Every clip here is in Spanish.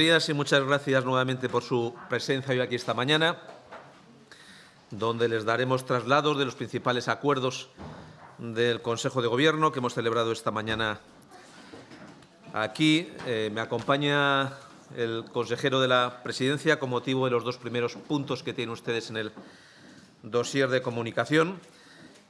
y muchas gracias nuevamente por su presencia hoy aquí esta mañana, donde les daremos traslados de los principales acuerdos del Consejo de Gobierno que hemos celebrado esta mañana aquí. Eh, me acompaña el consejero de la Presidencia con motivo de los dos primeros puntos que tienen ustedes en el dossier de comunicación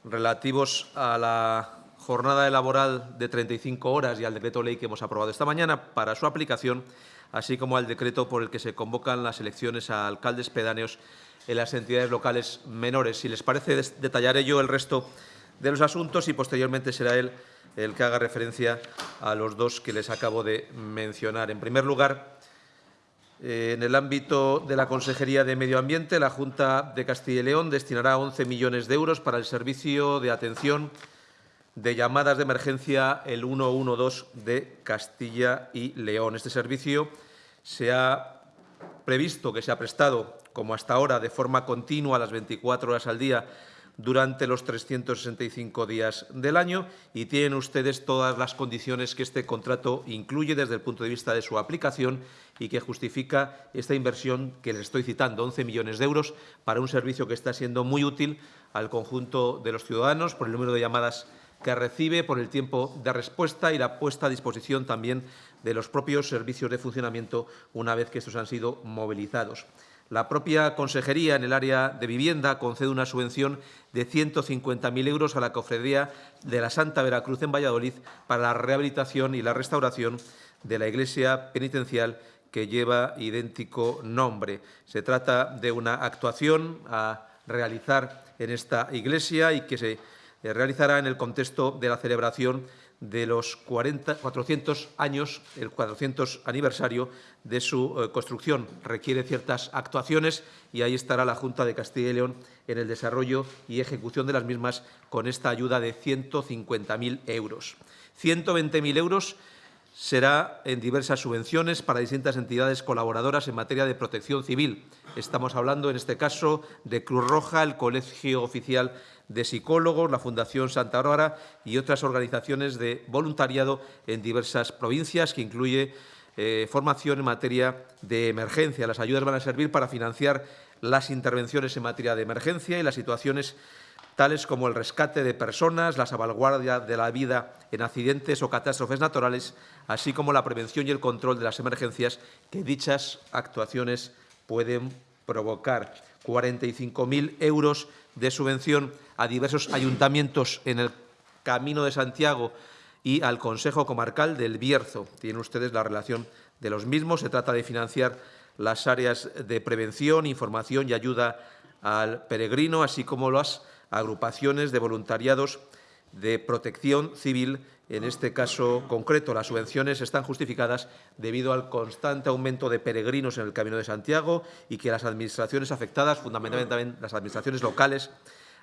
relativos a la jornada laboral de 35 horas y al decreto ley que hemos aprobado esta mañana para su aplicación así como al decreto por el que se convocan las elecciones a alcaldes pedáneos en las entidades locales menores. Si les parece, detallaré yo el resto de los asuntos y posteriormente será él el que haga referencia a los dos que les acabo de mencionar. En primer lugar, eh, en el ámbito de la Consejería de Medio Ambiente, la Junta de Castilla y León destinará 11 millones de euros para el servicio de atención de llamadas de emergencia el 112 de Castilla y León. Este servicio se ha previsto que se ha prestado, como hasta ahora, de forma continua las 24 horas al día durante los 365 días del año y tienen ustedes todas las condiciones que este contrato incluye desde el punto de vista de su aplicación y que justifica esta inversión que les estoy citando, 11 millones de euros, para un servicio que está siendo muy útil al conjunto de los ciudadanos por el número de llamadas que recibe por el tiempo de respuesta y la puesta a disposición también de los propios servicios de funcionamiento una vez que estos han sido movilizados. La propia Consejería en el área de vivienda concede una subvención de 150.000 euros a la Cofradía de la Santa Veracruz en Valladolid para la rehabilitación y la restauración de la iglesia penitencial que lleva idéntico nombre. Se trata de una actuación a realizar en esta iglesia y que se eh, realizará en el contexto de la celebración de los 40, 400 años, el 400 aniversario de su eh, construcción. Requiere ciertas actuaciones y ahí estará la Junta de Castilla y León en el desarrollo y ejecución de las mismas con esta ayuda de 150.000 euros. 120.000 euros será en diversas subvenciones para distintas entidades colaboradoras en materia de protección civil. Estamos hablando, en este caso, de Cruz Roja, el Colegio Oficial de Psicólogos, la Fundación Santa Bárbara y otras organizaciones de voluntariado en diversas provincias, que incluye eh, formación en materia de emergencia. Las ayudas van a servir para financiar las intervenciones en materia de emergencia y las situaciones tales como el rescate de personas, la salvaguardia de la vida en accidentes o catástrofes naturales, así como la prevención y el control de las emergencias que dichas actuaciones pueden provocar. 45.000 euros de subvención a diversos ayuntamientos en el Camino de Santiago y al Consejo Comarcal del Bierzo. Tienen ustedes la relación de los mismos. Se trata de financiar las áreas de prevención, información y ayuda al peregrino, así como las agrupaciones de voluntariados de protección civil. En este caso concreto, las subvenciones están justificadas debido al constante aumento de peregrinos en el Camino de Santiago y que las administraciones afectadas, fundamentalmente las administraciones locales,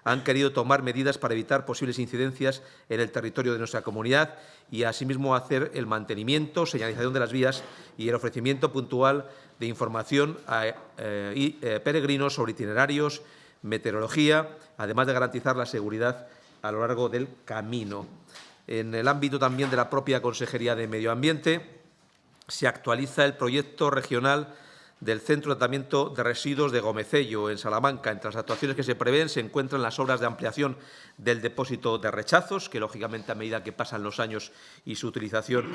han querido tomar medidas para evitar posibles incidencias en el territorio de nuestra comunidad y, asimismo, hacer el mantenimiento, señalización de las vías y el ofrecimiento puntual de información a eh, eh, peregrinos sobre itinerarios, meteorología, además de garantizar la seguridad a lo largo del camino. En el ámbito también de la propia Consejería de Medio Ambiente, se actualiza el proyecto regional del Centro de Tratamiento de Residuos de Gomecello, en Salamanca. Entre las actuaciones que se prevén se encuentran las obras de ampliación del depósito de rechazos, que lógicamente a medida que pasan los años y su utilización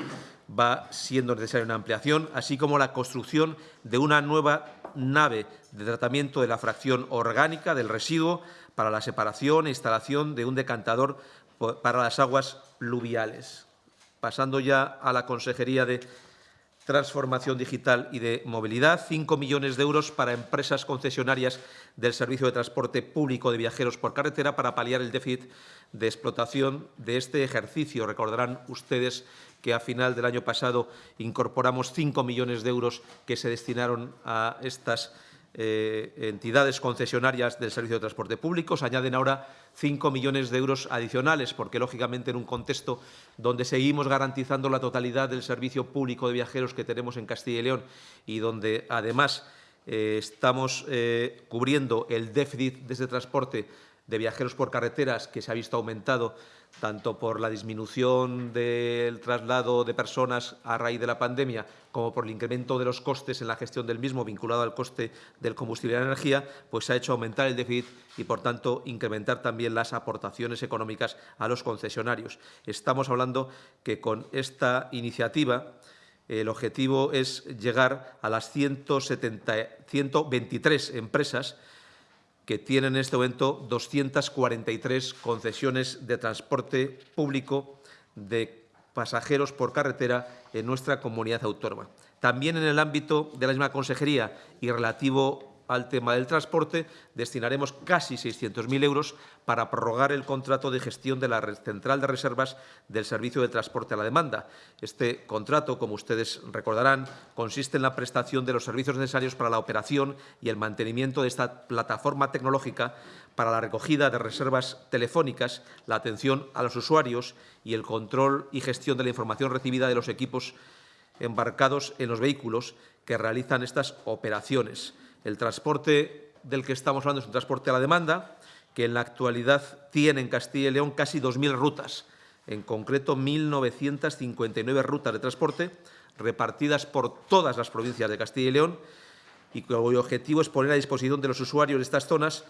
va siendo necesaria una ampliación, así como la construcción de una nueva nave de tratamiento de la fracción orgánica del residuo para la separación e instalación de un decantador para las aguas pluviales. Pasando ya a la Consejería de Transformación Digital y de Movilidad, 5 millones de euros para empresas concesionarias del Servicio de Transporte Público de Viajeros por Carretera para paliar el déficit de explotación de este ejercicio. Recordarán ustedes que a final del año pasado incorporamos 5 millones de euros que se destinaron a estas eh, entidades concesionarias del Servicio de Transporte Público. Se añaden ahora 5 millones de euros adicionales, porque, lógicamente, en un contexto donde seguimos garantizando la totalidad del servicio público de viajeros que tenemos en Castilla y León y donde, además, eh, estamos eh, cubriendo el déficit de ese transporte de viajeros por carreteras que se ha visto aumentado tanto por la disminución del traslado de personas a raíz de la pandemia como por el incremento de los costes en la gestión del mismo vinculado al coste del combustible y la energía, pues se ha hecho aumentar el déficit y, por tanto, incrementar también las aportaciones económicas a los concesionarios. Estamos hablando que con esta iniciativa el objetivo es llegar a las 170, 123 empresas que tienen en este momento 243 concesiones de transporte público de pasajeros por carretera en nuestra comunidad autónoma. También en el ámbito de la misma consejería y relativo al tema del transporte, destinaremos casi 600.000 euros para prorrogar el contrato de gestión de la central de reservas del Servicio de Transporte a la Demanda. Este contrato, como ustedes recordarán, consiste en la prestación de los servicios necesarios para la operación y el mantenimiento de esta plataforma tecnológica para la recogida de reservas telefónicas, la atención a los usuarios y el control y gestión de la información recibida de los equipos embarcados en los vehículos que realizan estas operaciones. El transporte del que estamos hablando es un transporte a la demanda, que en la actualidad tiene en Castilla y León casi 2.000 rutas, en concreto 1.959 rutas de transporte repartidas por todas las provincias de Castilla y León y cuyo objetivo es poner a disposición de los usuarios de estas zonas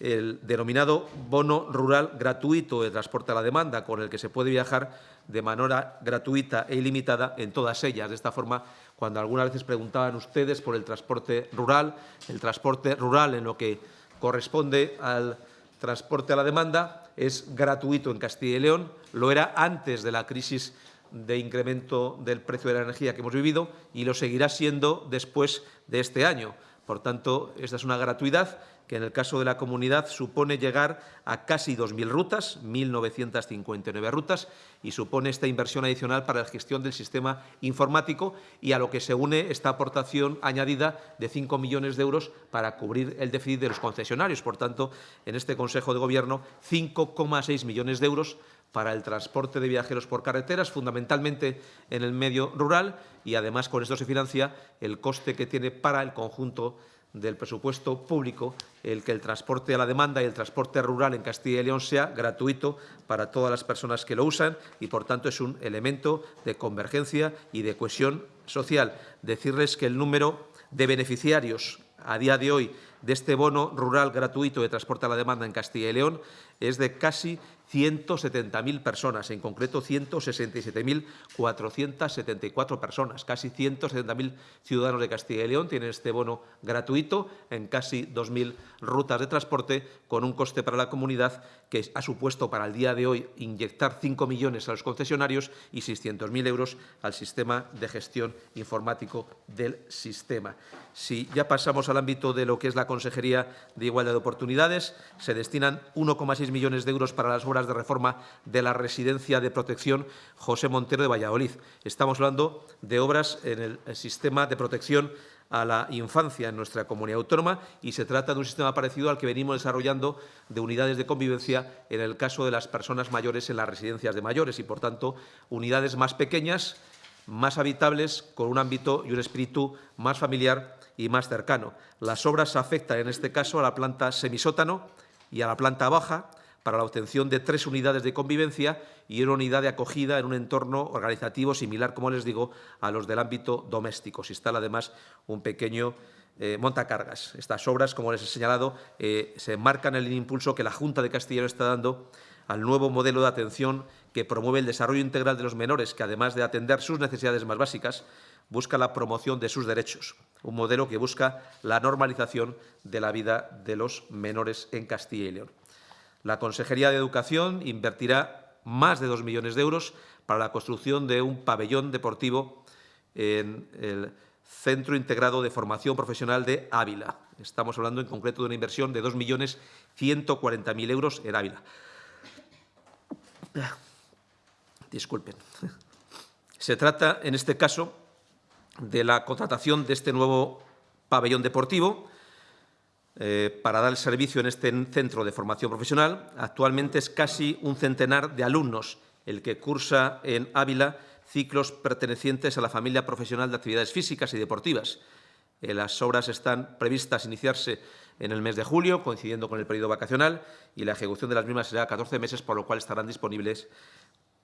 el denominado bono rural gratuito de transporte a la demanda, con el que se puede viajar de manera gratuita e ilimitada en todas ellas. De esta forma, cuando algunas veces preguntaban ustedes por el transporte rural, el transporte rural en lo que corresponde al transporte a la demanda es gratuito en Castilla y León, lo era antes de la crisis de incremento del precio de la energía que hemos vivido y lo seguirá siendo después de este año. Por tanto, esta es una gratuidad que en el caso de la comunidad supone llegar a casi 2.000 rutas, 1.959 rutas, y supone esta inversión adicional para la gestión del sistema informático y a lo que se une esta aportación añadida de 5 millones de euros para cubrir el déficit de los concesionarios. Por tanto, en este Consejo de Gobierno, 5,6 millones de euros para el transporte de viajeros por carreteras, fundamentalmente en el medio rural, y además con esto se financia el coste que tiene para el conjunto del presupuesto público el que el transporte a la demanda y el transporte rural en Castilla y León sea gratuito para todas las personas que lo usan y, por tanto, es un elemento de convergencia y de cohesión social. Decirles que el número de beneficiarios a día de hoy de este bono rural gratuito de transporte a la demanda en Castilla y León es de casi 170.000 personas, en concreto 167.474 personas. Casi 170.000 ciudadanos de Castilla y León tienen este bono gratuito en casi 2.000 rutas de transporte, con un coste para la comunidad que ha supuesto para el día de hoy inyectar 5 millones a los concesionarios y 600.000 euros al sistema de gestión informático del sistema. Si ya pasamos al ámbito de lo que es la Consejería de Igualdad de Oportunidades, se destinan 1,6 millones de euros para las obras de reforma de la residencia de protección José Montero de Valladolid. Estamos hablando de obras en el sistema de protección a la infancia en nuestra comunidad autónoma y se trata de un sistema parecido al que venimos desarrollando de unidades de convivencia en el caso de las personas mayores en las residencias de mayores y, por tanto, unidades más pequeñas, más habitables, con un ámbito y un espíritu más familiar y más cercano. Las obras afectan, en este caso, a la planta semisótano y a la planta baja, para la obtención de tres unidades de convivencia y una unidad de acogida en un entorno organizativo similar, como les digo, a los del ámbito doméstico. Se instala además un pequeño eh, montacargas. Estas obras, como les he señalado, eh, se enmarcan en el impulso que la Junta de Castilla está dando al nuevo modelo de atención que promueve el desarrollo integral de los menores, que además de atender sus necesidades más básicas, busca la promoción de sus derechos, un modelo que busca la normalización de la vida de los menores en Castilla y León. La Consejería de Educación invertirá más de dos millones de euros para la construcción de un pabellón deportivo en el Centro Integrado de Formación Profesional de Ávila. Estamos hablando en concreto de una inversión de 2.140.000 euros en Ávila. Disculpen. Se trata, en este caso, de la contratación de este nuevo pabellón deportivo eh, para dar el servicio en este centro de formación profesional. Actualmente es casi un centenar de alumnos el que cursa en Ávila ciclos pertenecientes a la familia profesional de actividades físicas y deportivas. Eh, las obras están previstas iniciarse en el mes de julio, coincidiendo con el periodo vacacional, y la ejecución de las mismas será 14 meses, por lo cual estarán disponibles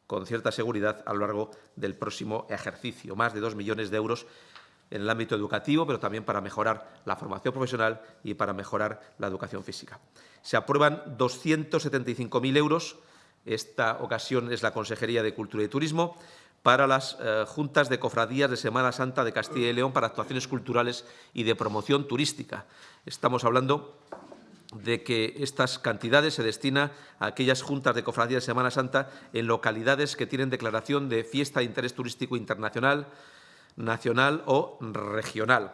con cierta seguridad a lo largo del próximo ejercicio. Más de dos millones de euros en el ámbito educativo, pero también para mejorar la formación profesional y para mejorar la educación física. Se aprueban 275.000 euros, esta ocasión es la Consejería de Cultura y Turismo, para las eh, juntas de cofradías de Semana Santa de Castilla y León para actuaciones culturales y de promoción turística. Estamos hablando de que estas cantidades se destinan a aquellas juntas de cofradías de Semana Santa en localidades que tienen declaración de fiesta de interés turístico internacional, nacional o regional.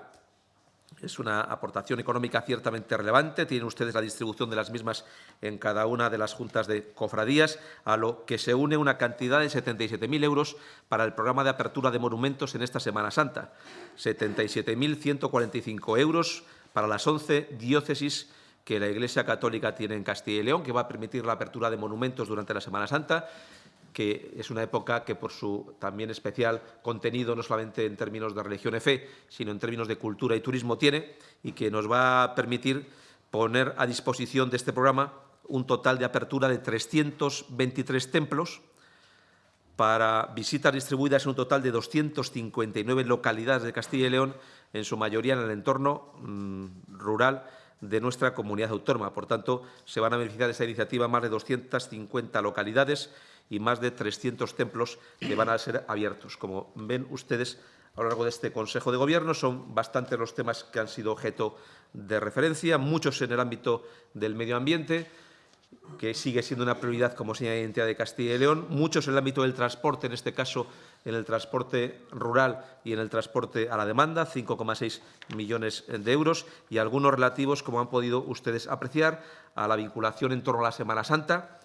Es una aportación económica ciertamente relevante. Tienen ustedes la distribución de las mismas en cada una de las juntas de cofradías, a lo que se une una cantidad de 77.000 euros para el programa de apertura de monumentos en esta Semana Santa. 77.145 euros para las 11 diócesis que la Iglesia Católica tiene en Castilla y León, que va a permitir la apertura de monumentos durante la Semana Santa, que es una época que por su también especial contenido, no solamente en términos de religión y fe, sino en términos de cultura y turismo tiene, y que nos va a permitir poner a disposición de este programa un total de apertura de 323 templos para visitas distribuidas en un total de 259 localidades de Castilla y León, en su mayoría en el entorno mm, rural de nuestra comunidad autónoma. Por tanto, se van a beneficiar de esta iniciativa más de 250 localidades y más de 300 templos que van a ser abiertos. Como ven ustedes a lo largo de este Consejo de Gobierno, son bastantes los temas que han sido objeto de referencia, muchos en el ámbito del medio ambiente, que sigue siendo una prioridad como señal de identidad de Castilla y León, muchos en el ámbito del transporte, en este caso en el transporte rural y en el transporte a la demanda, 5,6 millones de euros, y algunos relativos, como han podido ustedes apreciar, a la vinculación en torno a la Semana Santa,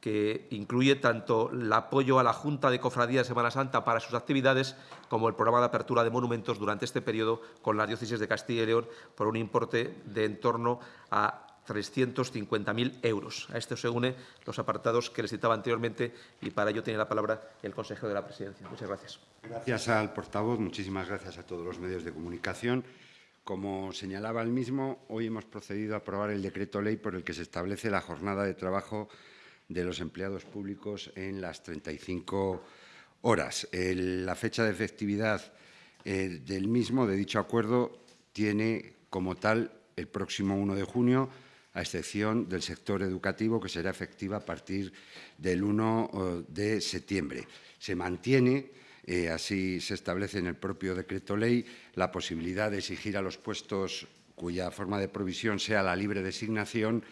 que incluye tanto el apoyo a la Junta de Cofradía de Semana Santa para sus actividades como el programa de apertura de monumentos durante este periodo con las diócesis de Castilla y León por un importe de en torno a 350.000 euros. A esto se une los apartados que les citaba anteriormente y para ello tiene la palabra el consejero de la Presidencia. Muchas gracias. Gracias al portavoz. Muchísimas gracias a todos los medios de comunicación. Como señalaba el mismo, hoy hemos procedido a aprobar el decreto ley por el que se establece la jornada de trabajo de los empleados públicos en las 35 horas. la fecha de efectividad eh, del mismo, de dicho acuerdo, tiene como tal el próximo 1 de junio, a excepción del sector educativo, que será efectiva a partir del 1 eh, de septiembre. Se mantiene, eh, así se establece en el propio decreto ley, la posibilidad de exigir a los puestos cuya forma de provisión sea la libre designación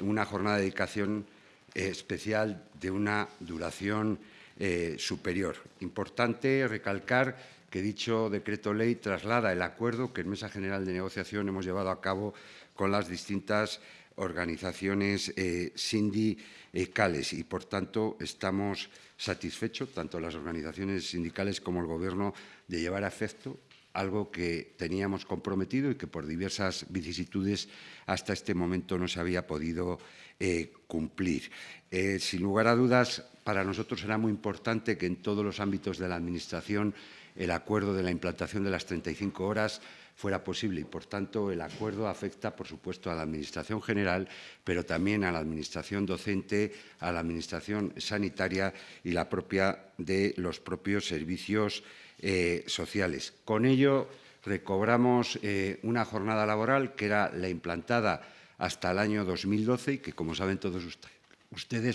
una jornada de dedicación especial de una duración eh, superior. Importante recalcar que dicho decreto ley traslada el acuerdo que en Mesa General de Negociación hemos llevado a cabo con las distintas organizaciones eh, sindicales y, por tanto, estamos satisfechos, tanto las organizaciones sindicales como el Gobierno, de llevar a efecto algo que teníamos comprometido y que por diversas vicisitudes hasta este momento no se había podido eh, cumplir. Eh, sin lugar a dudas, para nosotros será muy importante que en todos los ámbitos de la Administración el acuerdo de la implantación de las 35 horas fuera posible y, por tanto, el acuerdo afecta, por supuesto, a la Administración general, pero también a la Administración docente, a la Administración sanitaria y la propia de los propios servicios eh, sociales. Con ello, recobramos eh, una jornada laboral que era la implantada hasta el año 2012 y que, como saben todos ustedes,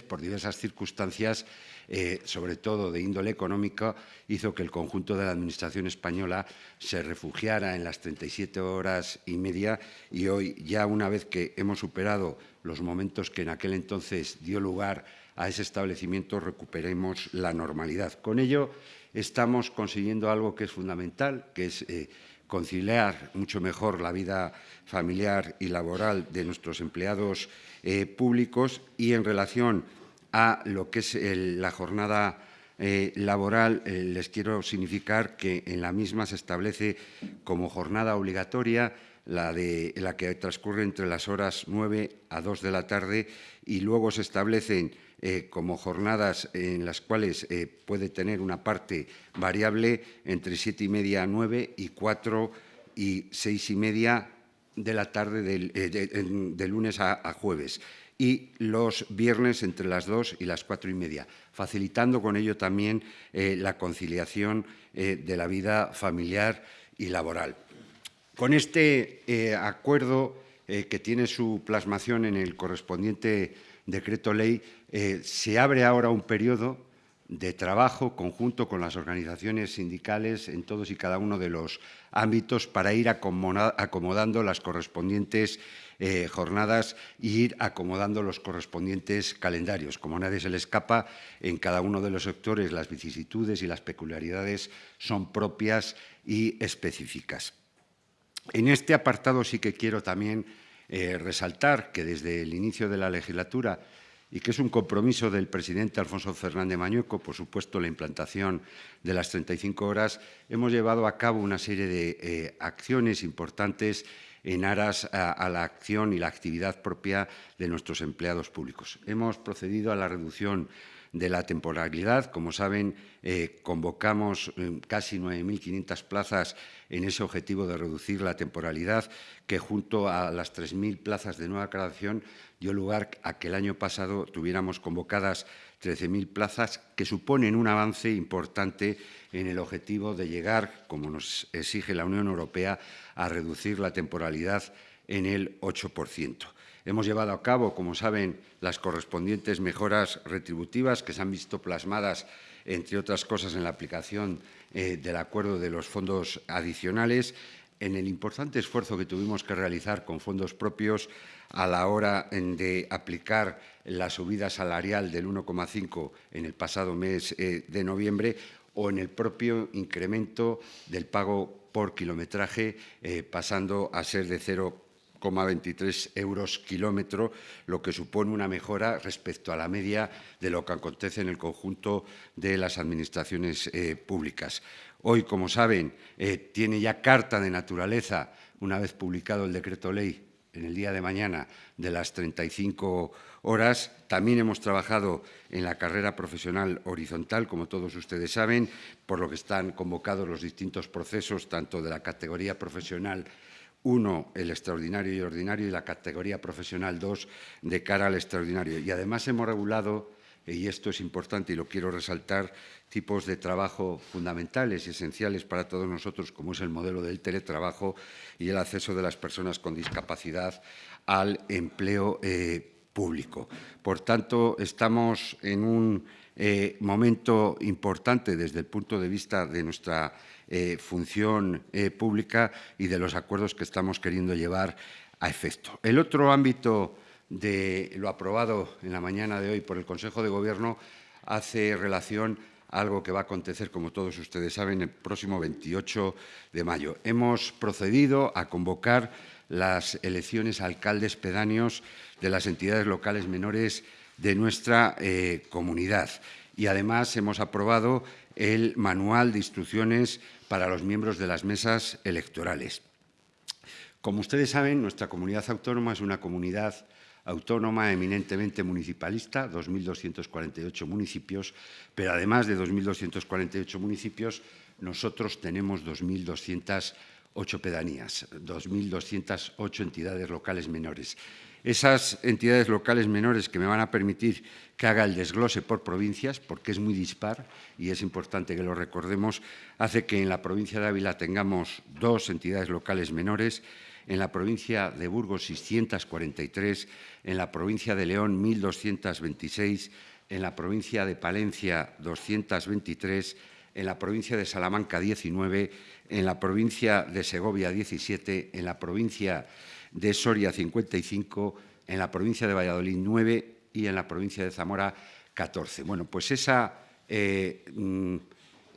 por diversas circunstancias, eh, sobre todo de índole económica, hizo que el conjunto de la Administración española se refugiara en las 37 horas y media y hoy, ya una vez que hemos superado los momentos que en aquel entonces dio lugar a ese establecimiento, recuperemos la normalidad. Con ello, estamos consiguiendo algo que es fundamental, que es eh, conciliar mucho mejor la vida familiar y laboral de nuestros empleados eh, públicos y en relación a lo que es la jornada eh, laboral, les quiero significar que en la misma se establece como jornada obligatoria la, de, la que transcurre entre las horas 9 a 2 de la tarde y luego se establecen eh, como jornadas en las cuales eh, puede tener una parte variable entre siete y media a nueve y cuatro y seis y media de la tarde eh, de, lunes a, jueves y los viernes entre las dos y las cuatro y media, facilitando con ello también la conciliación de la vida familiar y laboral. Con este acuerdo que tiene su plasmación en el correspondiente decreto ley, se abre ahora un periodo de trabajo conjunto con las organizaciones sindicales en todos y cada uno de los ámbitos para ir acomodando las correspondientes eh, jornadas e ir acomodando los correspondientes calendarios. Como nadie se le escapa, en cada uno de los sectores las vicisitudes y las peculiaridades son propias y específicas. En este apartado sí que quiero también eh, resaltar que desde el inicio de la legislatura y que es un compromiso del presidente Alfonso Fernández Mañueco, por supuesto, la implantación de las 35 horas, hemos llevado a cabo una serie de eh, acciones importantes en aras a, la acción y la actividad propia de nuestros empleados públicos. Hemos procedido a la reducción de la temporalidad. Como saben, eh, convocamos eh, casi 9.500 plazas en ese objetivo de reducir la temporalidad, que junto a las 3.000 plazas de nueva creación dio lugar a que el año pasado tuviéramos convocadas 13.000 plazas, que suponen un avance importante en el objetivo de llegar, como nos exige la Unión Europea, a reducir la temporalidad en el 8%. Hemos llevado a cabo, como saben, las correspondientes mejoras retributivas que se han visto plasmadas, entre otras cosas, en la aplicación eh, del acuerdo de los fondos adicionales, en el importante esfuerzo que tuvimos que realizar con fondos propios a la hora de aplicar la subida salarial del 1,5 en el pasado mes eh, de noviembre o en el propio incremento del pago por kilometraje, eh, pasando a ser de 0,23 euros kilómetro, lo que supone una mejora respecto a la media de lo que acontece en el conjunto de las administraciones eh, públicas. Hoy, como saben, tiene ya carta de naturaleza, una vez publicado el decreto ley en el día de mañana de las 35 horas. También hemos trabajado en la carrera profesional horizontal, como todos ustedes saben, por lo que están convocados los distintos procesos, tanto de la categoría profesional 1, el extraordinario y ordinario, y la categoría profesional 2, de cara al extraordinario. Y además hemos regulado y esto es importante y lo quiero resaltar, tipos de trabajo fundamentales y esenciales para todos nosotros, como es el modelo del teletrabajo y el acceso de las personas con discapacidad al empleo eh, público. Por tanto, estamos en un eh, momento importante desde el punto de vista de nuestra eh, función pública y de los acuerdos que estamos queriendo llevar a efecto. El otro ámbito de lo aprobado en la mañana de hoy por el Consejo de Gobierno hace relación algo que va a acontecer, como todos ustedes saben, el próximo 28 de mayo. Hemos procedido a convocar las elecciones a alcaldes pedáneos de las entidades locales menores de nuestra eh, comunidad. Y además hemos aprobado el manual de instrucciones para los miembros de las mesas electorales. Como ustedes saben, nuestra comunidad autónoma es una comunidad autónoma eminentemente municipalista, 2.248 municipios, pero además de 2.248 municipios, nosotros tenemos 2.208 pedanías, 2.208 entidades locales menores. Esas entidades locales menores que me van a permitir que haga el desglose por provincias, porque es muy dispar y es importante que lo recordemos, hace que en la provincia de Ávila tengamos dos entidades locales menores, en la provincia de Burgos 643, en la provincia de León 1.226, en la provincia de Palencia 223, en la provincia de Salamanca 19, en la provincia de Segovia 17, en la provincia de Soria 55, en la provincia de Valladolid 9 y en la provincia de Zamora 14. Bueno, pues esa eh, mm,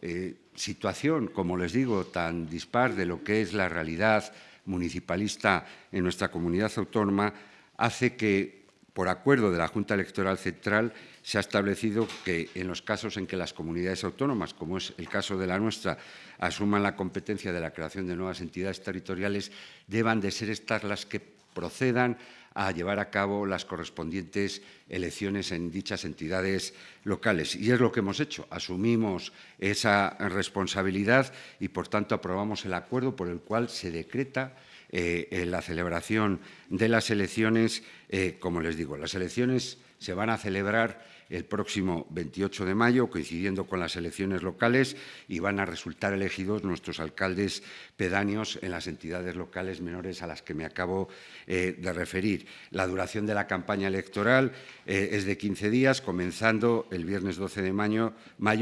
eh, situación, como les digo, tan dispar de lo que es la realidad municipalista en nuestra comunidad autónoma hace que, por acuerdo de la Junta Electoral Central, se ha establecido que en los casos en que las comunidades autónomas, como es el caso de la nuestra, asuman la competencia de la creación de nuevas entidades territoriales, deban de ser estas las que procedan a llevar a cabo las correspondientes elecciones en dichas entidades locales. Y es lo que hemos hecho. Asumimos esa responsabilidad y, por tanto, aprobamos el acuerdo por el cual se decreta eh, la celebración de las elecciones, eh, como les digo, las elecciones se van a celebrar el próximo 28 de mayo, coincidiendo con las elecciones locales, y van a resultar elegidos nuestros alcaldes pedáneos en las entidades locales menores a las que me acabo eh, de referir. La duración de la campaña electoral eh, es de 15 días, comenzando el viernes 12 de mayo,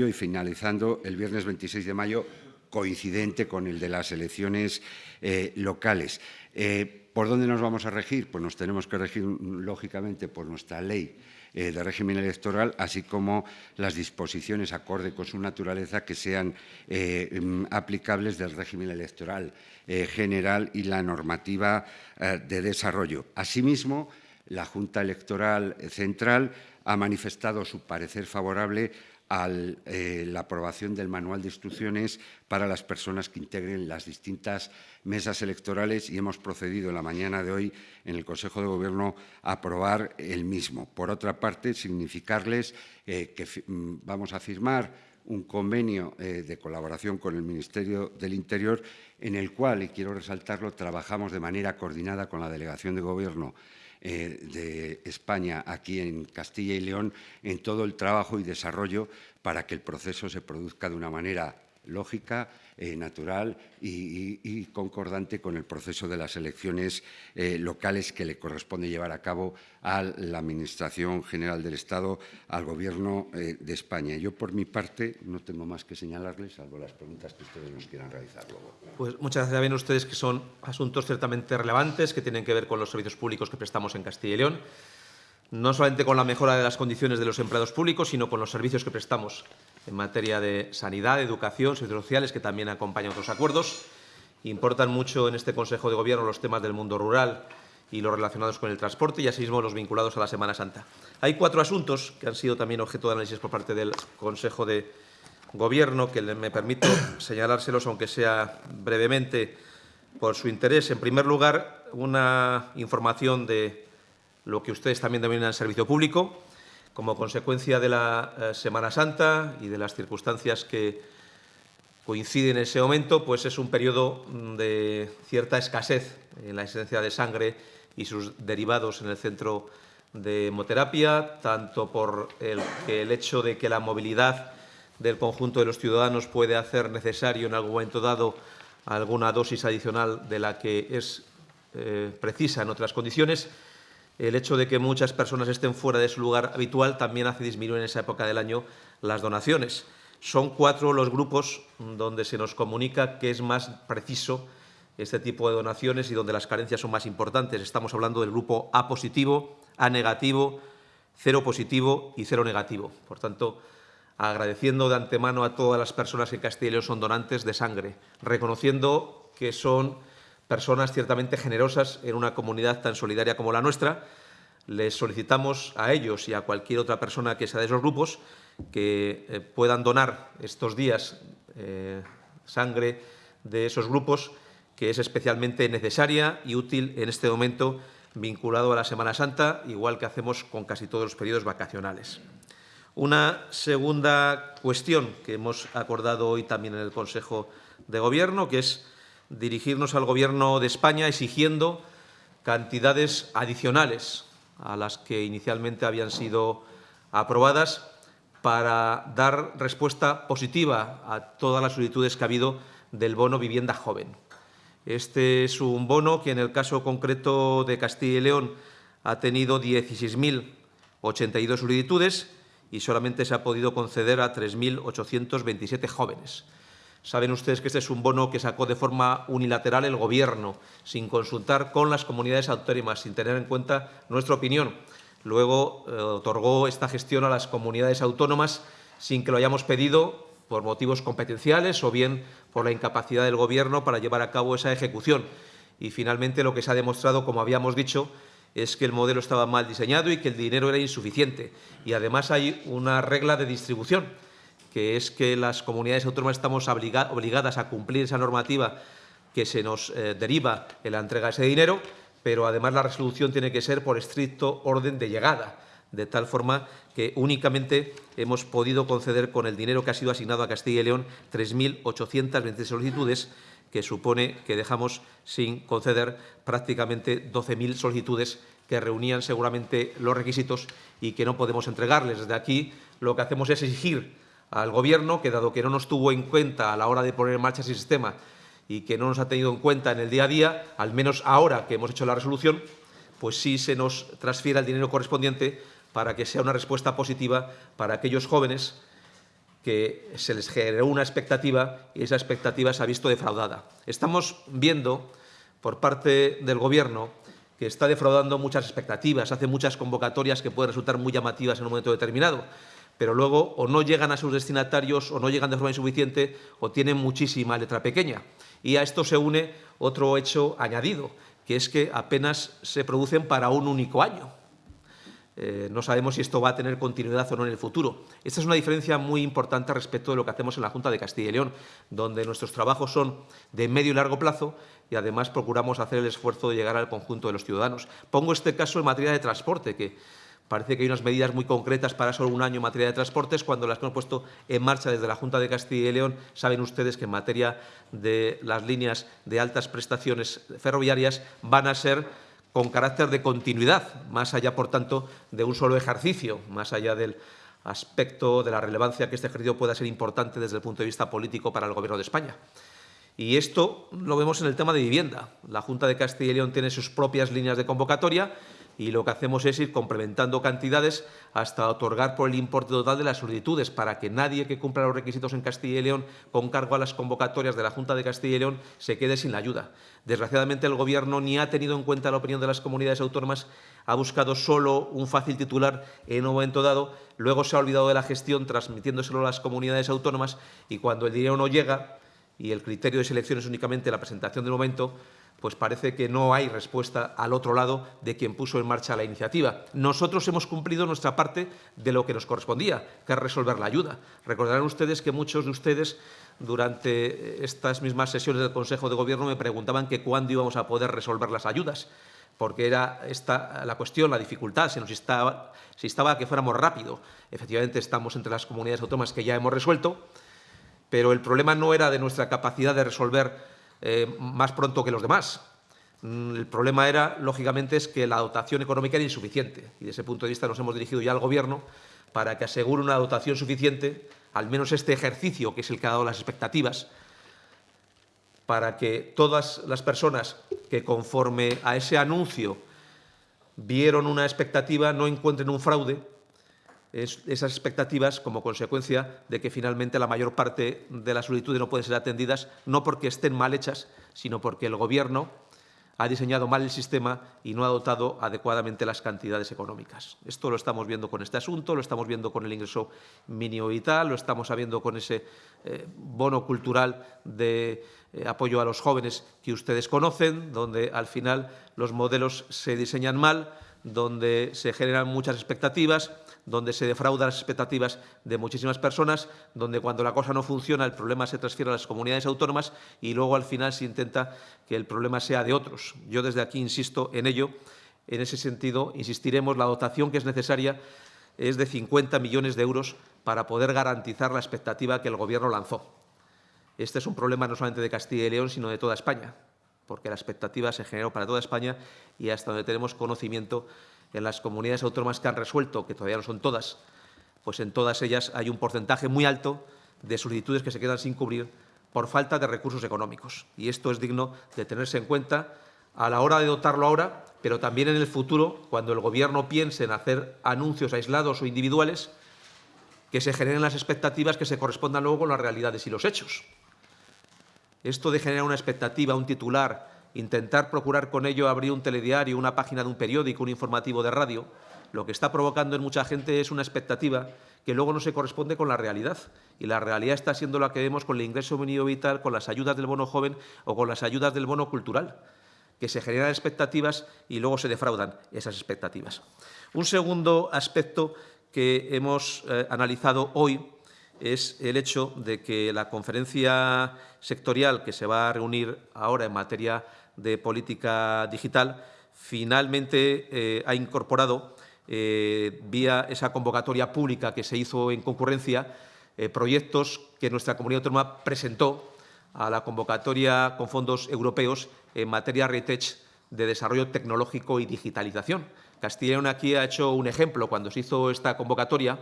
y finalizando el viernes 26 de mayo, coincidente con el de las elecciones eh, locales. ¿Por dónde nos vamos a regir? Pues nos tenemos que regir, lógicamente, por nuestra ley eh, de régimen electoral, así como las disposiciones acorde con su naturaleza que sean eh, mm, aplicables del régimen electoral eh, general y la normativa de desarrollo. Asimismo, la Junta Electoral Central ha manifestado su parecer favorable a eh, la aprobación del manual de instrucciones para las personas que integren las distintas mesas electorales y hemos procedido en la mañana de hoy en el Consejo de Gobierno a aprobar el mismo. Por otra parte, significarles eh, que mm, vamos a firmar un convenio eh, de colaboración con el Ministerio del Interior en el cual, y quiero resaltarlo, trabajamos de manera coordinada con la Delegación de Gobierno eh, de España aquí en Castilla y León en todo el trabajo y desarrollo para que el proceso se produzca de una manera lógica, eh, natural y, concordante con el proceso de las elecciones eh, locales que le corresponde llevar a cabo a la Administración General del Estado, al Gobierno eh, de España. Yo, por mi parte, no tengo más que señalarles, salvo las preguntas que ustedes nos quieran realizar luego. Pues muchas gracias. Ven ustedes que son asuntos ciertamente relevantes que tienen que ver con los servicios públicos que prestamos en Castilla y León no solamente con la mejora de las condiciones de los empleados públicos, sino con los servicios que prestamos en materia de sanidad, educación, servicios sociales, que también acompañan otros acuerdos. Importan mucho en este Consejo de Gobierno los temas del mundo rural y los relacionados con el transporte y asimismo los vinculados a la Semana Santa. Hay cuatro asuntos que han sido también objeto de análisis por parte del Consejo de Gobierno, que me permito señalárselos, aunque sea brevemente, por su interés. En primer lugar, una información de lo que ustedes también denominan servicio público, como consecuencia de la eh, Semana Santa y de las circunstancias que coinciden en ese momento, pues es un periodo mm, de cierta escasez en la esencia de sangre y sus derivados en el centro de hemoterapia, tanto por el, el hecho de que la movilidad del conjunto de los ciudadanos puede hacer necesario en algún momento dado alguna dosis adicional de la que es eh, precisa en otras condiciones, el hecho de que muchas personas estén fuera de su lugar habitual también hace disminuir en esa época del año las donaciones. Son cuatro los grupos donde se nos comunica que es más preciso este tipo de donaciones y donde las carencias son más importantes. Estamos hablando del grupo A positivo, A negativo, cero positivo y cero negativo. Por tanto, agradeciendo de antemano a todas las personas que en Castilla y son donantes de sangre, reconociendo que son personas ciertamente generosas en una comunidad tan solidaria como la nuestra. Les solicitamos a ellos y a cualquier otra persona que sea de esos grupos que eh, puedan donar estos días eh, sangre de esos grupos, que es especialmente necesaria y útil en este momento vinculado a la Semana Santa, igual que hacemos con casi todos los periodos vacacionales. Una segunda cuestión que hemos acordado hoy también en el Consejo de Gobierno, que es dirigirnos al Gobierno de España exigiendo cantidades adicionales a las que inicialmente habían sido aprobadas para dar respuesta positiva a todas las solicitudes que ha habido del bono vivienda joven. Este es un bono que en el caso concreto de Castilla y León ha tenido 16.082 solicitudes y solamente se ha podido conceder a 3.827 jóvenes. Saben ustedes que este es un bono que sacó de forma unilateral el Gobierno, sin consultar con las comunidades autónomas, sin tener en cuenta nuestra opinión. Luego eh, otorgó esta gestión a las comunidades autónomas sin que lo hayamos pedido por motivos competenciales o bien por la incapacidad del Gobierno para llevar a cabo esa ejecución. Y finalmente lo que se ha demostrado, como habíamos dicho, es que el modelo estaba mal diseñado y que el dinero era insuficiente. Y además hay una regla de distribución que es que las comunidades autónomas estamos obligadas a cumplir esa normativa que se nos eh, deriva en la entrega de ese dinero, pero además la resolución tiene que ser por estricto orden de llegada, de tal forma que únicamente hemos podido conceder con el dinero que ha sido asignado a Castilla y León 3.820 solicitudes, que supone que dejamos sin conceder prácticamente 12.000 solicitudes que reunían seguramente los requisitos y que no podemos entregarles. Desde aquí lo que hacemos es exigir al Gobierno que, dado que no nos tuvo en cuenta a la hora de poner en marcha ese sistema y que no nos ha tenido en cuenta en el día a día, al menos ahora que hemos hecho la resolución, pues sí se nos transfiera el dinero correspondiente para que sea una respuesta positiva para aquellos jóvenes que se les generó una expectativa y esa expectativa se ha visto defraudada. Estamos viendo por parte del Gobierno que está defraudando muchas expectativas, hace muchas convocatorias que pueden resultar muy llamativas en un momento determinado, pero luego o no llegan a sus destinatarios o no llegan de forma insuficiente o tienen muchísima letra pequeña. Y a esto se une otro hecho añadido, que es que apenas se producen para un único año. Eh, no sabemos si esto va a tener continuidad o no en el futuro. Esta es una diferencia muy importante respecto de lo que hacemos en la Junta de Castilla y León, donde nuestros trabajos son de medio y largo plazo y además procuramos hacer el esfuerzo de llegar al conjunto de los ciudadanos. Pongo este caso en materia de transporte, que parece que hay unas medidas muy concretas para solo un año en materia de transportes, cuando las que hemos puesto en marcha desde la Junta de Castilla y León, saben ustedes que en materia de las líneas de altas prestaciones ferroviarias van a ser con carácter de continuidad, más allá, por tanto, de un solo ejercicio, más allá del aspecto de la relevancia que este ejercicio pueda ser importante desde el punto de vista político para el Gobierno de España. Y esto lo vemos en el tema de vivienda. La Junta de Castilla y León tiene sus propias líneas de convocatoria y lo que hacemos es ir complementando cantidades hasta otorgar por el importe total de las solicitudes para que nadie que cumpla los requisitos en Castilla y León con cargo a las convocatorias de la Junta de Castilla y León se quede sin la ayuda. Desgraciadamente el Gobierno ni ha tenido en cuenta la opinión de las comunidades autónomas, ha buscado solo un fácil titular en un momento dado, luego se ha olvidado de la gestión transmitiéndoselo a las comunidades autónomas y cuando el dinero no llega y el criterio de selección es únicamente la presentación del momento, pues parece que no hay respuesta al otro lado de quien puso en marcha la iniciativa. Nosotros hemos cumplido nuestra parte de lo que nos correspondía, que es resolver la ayuda. Recordarán ustedes que muchos de ustedes durante estas mismas sesiones del Consejo de Gobierno me preguntaban que cuándo íbamos a poder resolver las ayudas, porque era esta la cuestión, la dificultad, se nos instaba, se instaba a que fuéramos rápido. Efectivamente, estamos entre las comunidades autónomas que ya hemos resuelto, pero el problema no era de nuestra capacidad de resolver eh, más pronto que los demás. Mm, el problema era, lógicamente, es que la dotación económica era insuficiente y, desde ese punto de vista, nos hemos dirigido ya al Gobierno para que asegure una dotación suficiente, al menos este ejercicio, que es el que ha dado las expectativas, para que todas las personas que, conforme a ese anuncio, vieron una expectativa, no encuentren un fraude esas expectativas como consecuencia de que finalmente la mayor parte de las solicitudes no pueden ser atendidas, no porque estén mal hechas, sino porque el Gobierno ha diseñado mal el sistema y no ha dotado adecuadamente las cantidades económicas. Esto lo estamos viendo con este asunto, lo estamos viendo con el ingreso mínimo vital, lo estamos viendo con ese eh, bono cultural de eh, apoyo a los jóvenes que ustedes conocen, donde al final los modelos se diseñan mal, donde se generan muchas expectativas, donde se defraudan las expectativas de muchísimas personas, donde cuando la cosa no funciona el problema se transfiere a las comunidades autónomas y luego al final se intenta que el problema sea de otros. Yo desde aquí insisto en ello. En ese sentido, insistiremos, la dotación que es necesaria es de 50 millones de euros para poder garantizar la expectativa que el Gobierno lanzó. Este es un problema no solamente de Castilla y León, sino de toda España, porque la expectativa se generó para toda España y hasta donde tenemos conocimiento en las comunidades autónomas que han resuelto, que todavía no son todas, pues en todas ellas hay un porcentaje muy alto de solicitudes que se quedan sin cubrir por falta de recursos económicos. Y esto es digno de tenerse en cuenta a la hora de dotarlo ahora, pero también en el futuro, cuando el Gobierno piense en hacer anuncios aislados o individuales, que se generen las expectativas que se correspondan luego con las realidades y los hechos. Esto de generar una expectativa, un titular, intentar procurar con ello abrir un telediario, una página de un periódico, un informativo de radio, lo que está provocando en mucha gente es una expectativa que luego no se corresponde con la realidad. Y la realidad está siendo la que vemos con el ingreso mínimo vital, con las ayudas del bono joven o con las ayudas del bono cultural, que se generan expectativas y luego se defraudan esas expectativas. Un segundo aspecto que hemos eh, analizado hoy es el hecho de que la conferencia sectorial que se va a reunir ahora en materia de política digital finalmente eh, ha incorporado, eh, vía esa convocatoria pública que se hizo en concurrencia, eh, proyectos que nuestra comunidad autónoma presentó a la convocatoria con fondos europeos en materia RETECH de desarrollo tecnológico y digitalización. León aquí ha hecho un ejemplo. Cuando se hizo esta convocatoria,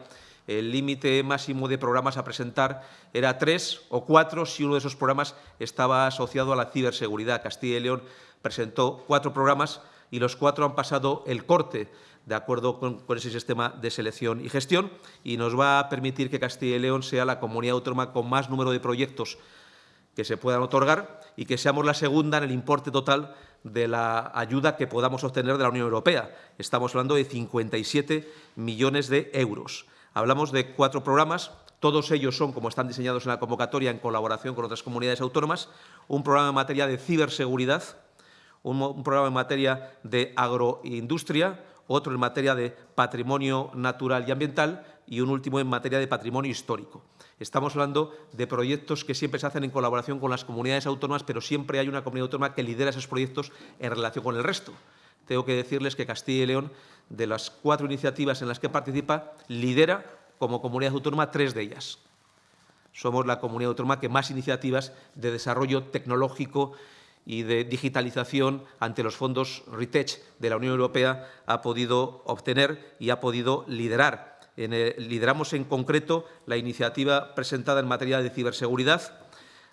el límite máximo de programas a presentar era tres o cuatro si uno de esos programas estaba asociado a la ciberseguridad. Castilla y León presentó cuatro programas y los cuatro han pasado el corte de acuerdo con, ese sistema de selección y gestión y nos va a permitir que Castilla y León sea la comunidad autónoma con más número de proyectos que se puedan otorgar y que seamos la segunda en el importe total de la ayuda que podamos obtener de la Unión Europea. Estamos hablando de 57 millones de euros. Hablamos de cuatro programas, todos ellos son, como están diseñados en la convocatoria, en colaboración con otras comunidades autónomas, un programa en materia de ciberseguridad, un, un programa en materia de agroindustria, otro en materia de patrimonio natural y ambiental y un último en materia de patrimonio histórico. Estamos hablando de proyectos que siempre se hacen en colaboración con las comunidades autónomas, pero siempre hay una comunidad autónoma que lidera esos proyectos en relación con el resto. Tengo que decirles que Castilla y León, de las cuatro iniciativas en las que participa, lidera como comunidad autónoma tres de ellas. Somos la comunidad autónoma que más iniciativas de desarrollo tecnológico y de digitalización ante los fondos RETECH de la Unión Europea ha podido obtener y ha podido liderar lideramos en concreto la iniciativa presentada en materia de ciberseguridad,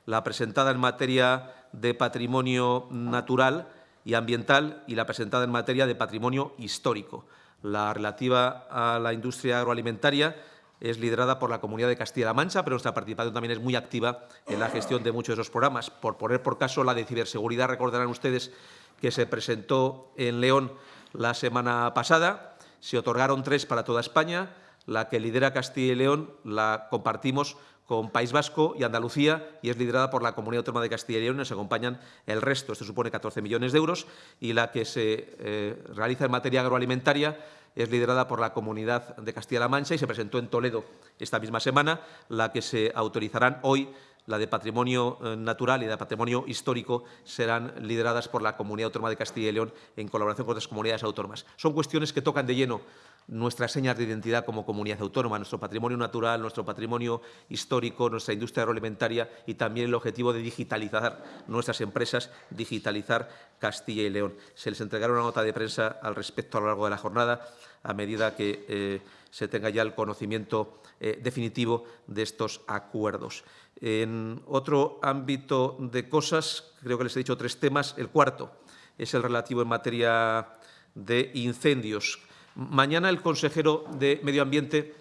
la presentada en materia de patrimonio natural y ambiental y la presentada en materia de patrimonio histórico. La relativa a la industria agroalimentaria es liderada por la Comunidad de Castilla-La Mancha, pero nuestra participación también es muy activa en la gestión de muchos de esos programas. Por poner por caso la de ciberseguridad, recordarán ustedes que se presentó en León la semana pasada. Se otorgaron tres para toda España, la que lidera Castilla y León la compartimos con País Vasco y Andalucía y es liderada por la Comunidad Autónoma de Castilla y León nos acompañan el resto, esto supone 14 millones de euros, y la que se eh, realiza en materia agroalimentaria es liderada por la Comunidad de Castilla-La Mancha y se presentó en Toledo esta misma semana, la que se autorizarán hoy la de patrimonio eh, natural y la de patrimonio histórico serán lideradas por la Comunidad Autónoma de Castilla y León en colaboración con otras comunidades autónomas. Son cuestiones que tocan de lleno nuestras señas de identidad como comunidad autónoma, nuestro patrimonio natural, nuestro patrimonio histórico, nuestra industria agroalimentaria y también el objetivo de digitalizar nuestras empresas, digitalizar Castilla y León. Se les entregará una nota de prensa al respecto a lo largo de la jornada a medida que eh, se tenga ya el conocimiento eh, definitivo de estos acuerdos. En otro ámbito de cosas, creo que les he dicho tres temas. El cuarto es el relativo en materia de incendios. Mañana el consejero de Medio Ambiente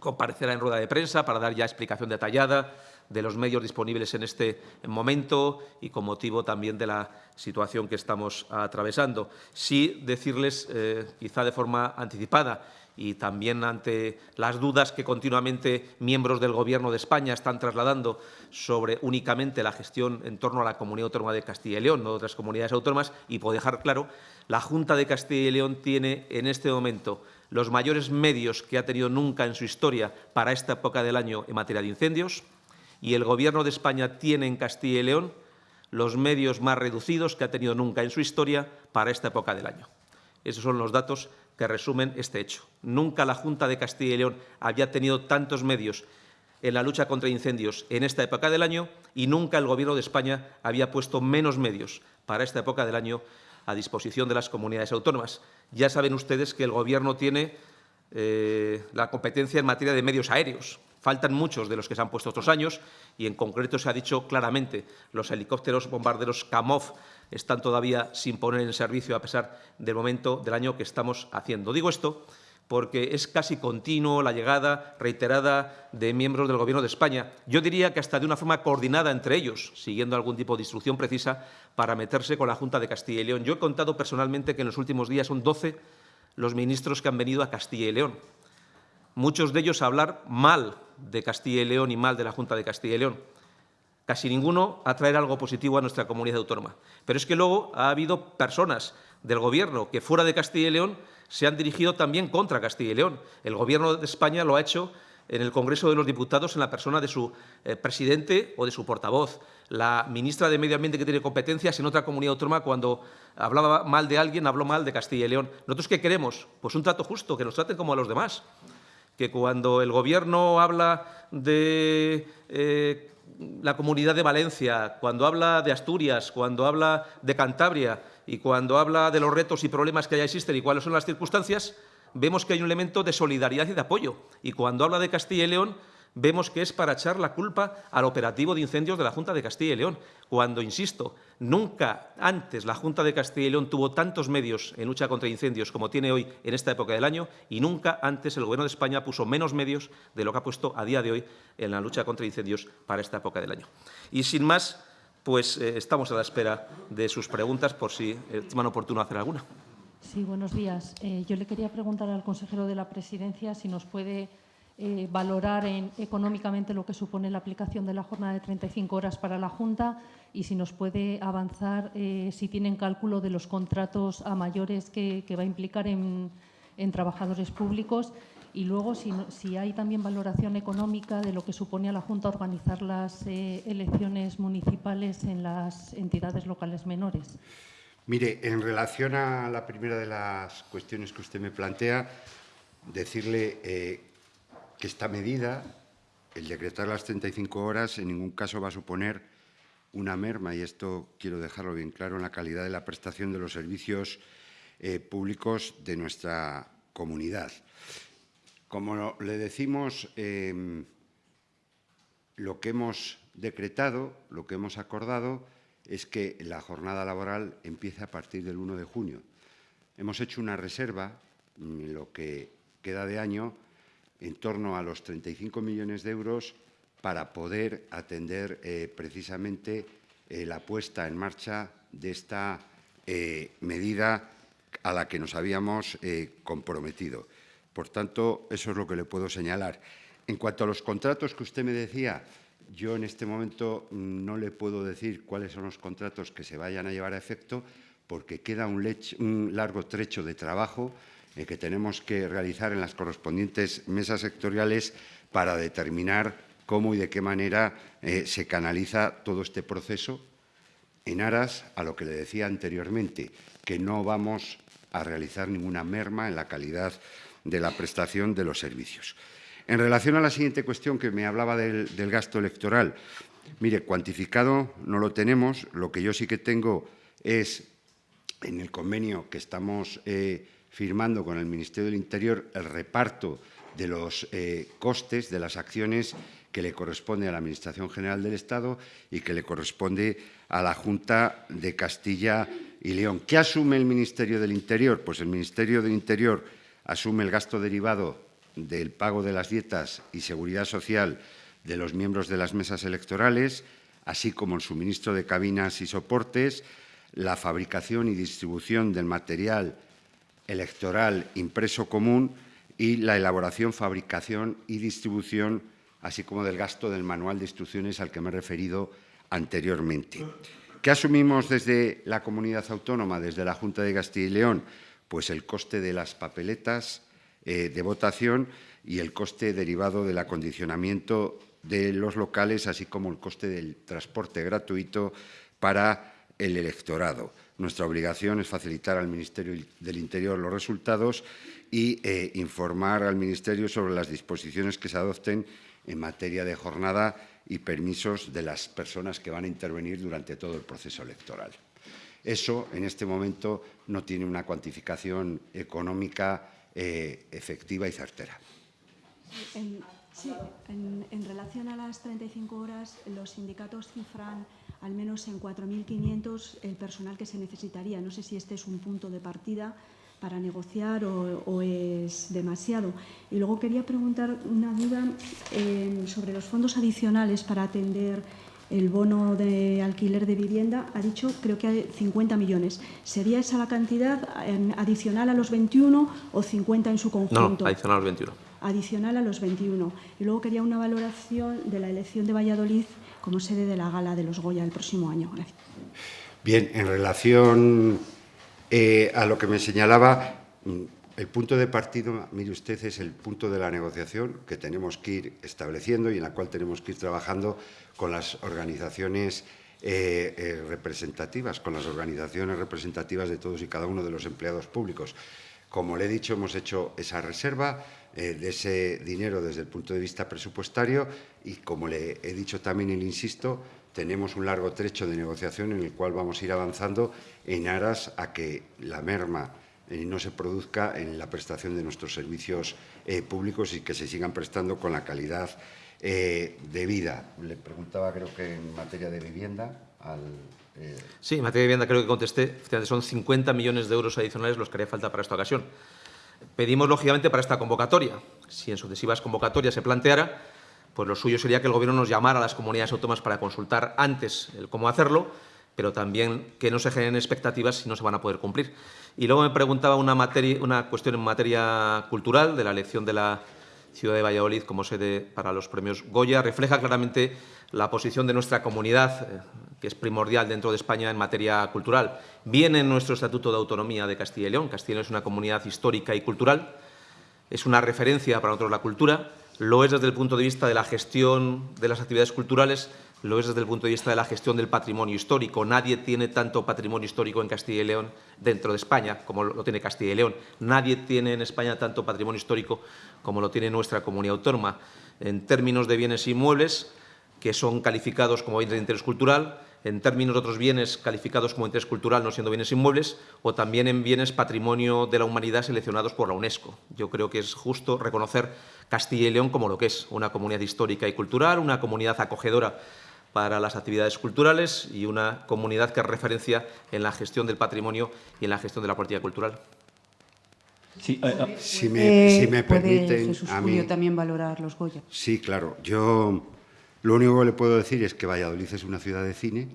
comparecerá en rueda de prensa para dar ya explicación detallada de los medios disponibles en este momento y con motivo también de la situación que estamos atravesando. Sí decirles, eh, quizá de forma anticipada, y también ante las dudas que continuamente miembros del Gobierno de España están trasladando sobre únicamente la gestión en torno a la Comunidad Autónoma de Castilla y León, no otras comunidades autónomas, y puedo dejar claro, la Junta de Castilla y León tiene en este momento los mayores medios que ha tenido nunca en su historia para esta época del año en materia de incendios, y el Gobierno de España tiene en Castilla y León los medios más reducidos que ha tenido nunca en su historia para esta época del año. Esos son los datos que resumen este hecho. Nunca la Junta de Castilla y León había tenido tantos medios en la lucha contra incendios en esta época del año y nunca el Gobierno de España había puesto menos medios para esta época del año a disposición de las comunidades autónomas. Ya saben ustedes que el Gobierno tiene eh, la competencia en materia de medios aéreos. Faltan muchos de los que se han puesto otros años y, en concreto, se ha dicho claramente los helicópteros bombarderos Kamov están todavía sin poner en servicio a pesar del momento del año que estamos haciendo. Digo esto porque es casi continuo la llegada reiterada de miembros del Gobierno de España. Yo diría que hasta de una forma coordinada entre ellos, siguiendo algún tipo de instrucción precisa para meterse con la Junta de Castilla y León. Yo he contado personalmente que en los últimos días son 12 los ministros que han venido a Castilla y León. Muchos de ellos a hablar mal de Castilla y León y mal de la Junta de Castilla y León casi ninguno a traer algo positivo a nuestra comunidad autónoma. Pero es que luego ha habido personas del Gobierno que fuera de Castilla y León se han dirigido también contra Castilla y León. El Gobierno de España lo ha hecho en el Congreso de los Diputados en la persona de su eh, presidente o de su portavoz. La ministra de Medio Ambiente, que tiene competencias en otra comunidad autónoma, cuando hablaba mal de alguien, habló mal de Castilla y León. ¿Nosotros qué queremos? Pues un trato justo, que nos traten como a los demás. Que cuando el Gobierno habla de eh, la Comunidad de Valencia, cuando habla de Asturias, cuando habla de Cantabria y cuando habla de los retos y problemas que ya existen y cuáles son las circunstancias, vemos que hay un elemento de solidaridad y de apoyo. Y cuando habla de Castilla y León, vemos que es para echar la culpa al operativo de incendios de la Junta de Castilla y León, cuando, insisto, nunca antes la Junta de Castilla y León tuvo tantos medios en lucha contra incendios como tiene hoy en esta época del año y nunca antes el Gobierno de España puso menos medios de lo que ha puesto a día de hoy en la lucha contra incendios para esta época del año. Y sin más, pues eh, estamos a la espera de sus preguntas por si estiman oportuno hacer alguna. Sí, buenos días. Eh, yo le quería preguntar al consejero de la Presidencia si nos puede eh, valorar económicamente lo que supone la aplicación de la jornada de 35 horas para la Junta y si nos puede avanzar eh, si tienen cálculo de los contratos a mayores que, va a implicar en, trabajadores públicos y luego si, hay también valoración económica de lo que supone a la Junta organizar las eh, elecciones municipales en las entidades locales menores. Mire, en relación a la primera de las cuestiones que usted me plantea, decirle que esta medida, el decretar las 35 horas, en ningún caso va a suponer una merma, y esto quiero dejarlo bien claro, en la calidad de la prestación de los servicios eh, públicos de nuestra comunidad. Como le decimos, em, lo que hemos decretado, lo que hemos acordado, es que la jornada laboral empiece a partir del 1 de junio. Hemos hecho una reserva, en lo que queda de año, en torno a los 35 millones de euros para poder atender eh, precisamente eh, la puesta en marcha de esta eh, medida a la que nos habíamos comprometido. Por tanto, eso es lo que le puedo señalar. En cuanto a los contratos que usted me decía, yo en este momento no le puedo decir cuáles son los contratos que se vayan a llevar a efecto porque queda un largo trecho de trabajo eh, que tenemos que realizar en las correspondientes mesas sectoriales para determinar cómo y de qué manera eh, se canaliza todo este proceso en aras a lo que le decía anteriormente, que no vamos a realizar ninguna merma en la calidad de la prestación de los servicios. En relación a la siguiente cuestión que me hablaba del, gasto electoral, mire, cuantificado no lo tenemos, lo que yo sí que tengo es en el convenio que estamos eh, firmando con el Ministerio del Interior el reparto de los eh, costes de las acciones que le corresponde a la Administración General del Estado y que le corresponde a la Junta de Castilla y León. ¿Qué asume el Ministerio del Interior? Pues el Ministerio del Interior asume el gasto derivado del pago de las dietas y seguridad social de los miembros de las mesas electorales, así como el suministro de cabinas y soportes, la fabricación y distribución del material electoral impreso común y la elaboración, fabricación y distribución, así como del gasto del manual de instrucciones al que me he referido anteriormente. ¿Qué asumimos desde la comunidad autónoma, desde la Junta de Castilla y León? Pues el coste de las papeletas eh, de votación y el coste derivado del acondicionamiento de los locales, así como el coste del transporte gratuito para el electorado. Nuestra obligación es facilitar al Ministerio del Interior los resultados y eh, informar al Ministerio sobre las disposiciones que se adopten en materia de jornada y permisos de las personas que van a intervenir durante todo el proceso electoral. Eso, en este momento, no tiene una cuantificación económica eh, efectiva y certera. Sí, en, relación a las 35 horas, los sindicatos cifran al menos en 4.500 el personal que se necesitaría. No sé si este es un punto de partida para negociar o, es demasiado. Y luego quería preguntar una duda eh, sobre los fondos adicionales para atender el bono de alquiler de vivienda. Ha dicho, creo que hay 50 millones. ¿Sería esa la cantidad eh, adicional a los 21 o 50 en su conjunto? No, adicional a los 21 adicional a los 21. Y luego quería una valoración de la elección de Valladolid como sede de la gala de los Goya el próximo año. Gracias. Bien, en relación eh, a lo que me señalaba, el punto de partida, mire usted, es el punto de la negociación que tenemos que ir estableciendo y en la cual tenemos que ir trabajando con las organizaciones eh, eh, representativas, con las organizaciones representativas de todos y cada uno de los empleados públicos. Como le he dicho, hemos hecho esa reserva eh, de ese dinero desde el punto de vista presupuestario y, como le he dicho también y le insisto, tenemos un largo trecho de negociación en el cual vamos a ir avanzando en aras a que la merma eh, no se produzca en la prestación de nuestros servicios eh, públicos y que se sigan prestando con la calidad de vida. Le preguntaba, creo que en materia de vivienda, al... Sí, en materia de vivienda creo que contesté. Son 50 millones de euros adicionales los que haría falta para esta ocasión. Pedimos, lógicamente, para esta convocatoria. Si en sucesivas convocatorias se planteara, pues lo suyo sería que el Gobierno nos llamara a las comunidades autónomas para consultar antes el cómo hacerlo, pero también que no se generen expectativas si no se van a poder cumplir. Y luego me preguntaba una, una cuestión en materia cultural de la elección de la ciudad de Valladolid como sede para los premios Goya. Refleja claramente la posición de nuestra comunidad, eh, que es primordial dentro de España en materia cultural. Viene en nuestro Estatuto de Autonomía de Castilla y León. Castilla y León es una comunidad histórica y cultural. Es una referencia para nosotros la cultura. Lo es desde el punto de vista de la gestión de las actividades culturales, lo es desde el punto de vista de la gestión del patrimonio histórico. Nadie tiene tanto patrimonio histórico en Castilla y León dentro de España como lo tiene Castilla y León. Nadie tiene en España tanto patrimonio histórico como lo tiene nuestra comunidad autónoma. En términos de bienes inmuebles, que son calificados como bienes de interés cultural, en términos de otros bienes calificados como interés cultural, no siendo bienes inmuebles, o también en bienes patrimonio de la humanidad seleccionados por la UNESCO. Yo creo que es justo reconocer Castilla y León como lo que es, una comunidad histórica y cultural, una comunidad acogedora para las actividades culturales y una comunidad que es referencia en la gestión del patrimonio y en la gestión de la política cultural. Sí, eh, eh, si, me, si me permiten a mí también valorar los Goya. Sí, claro. Yo lo único que le puedo decir es que Valladolid es una ciudad de cine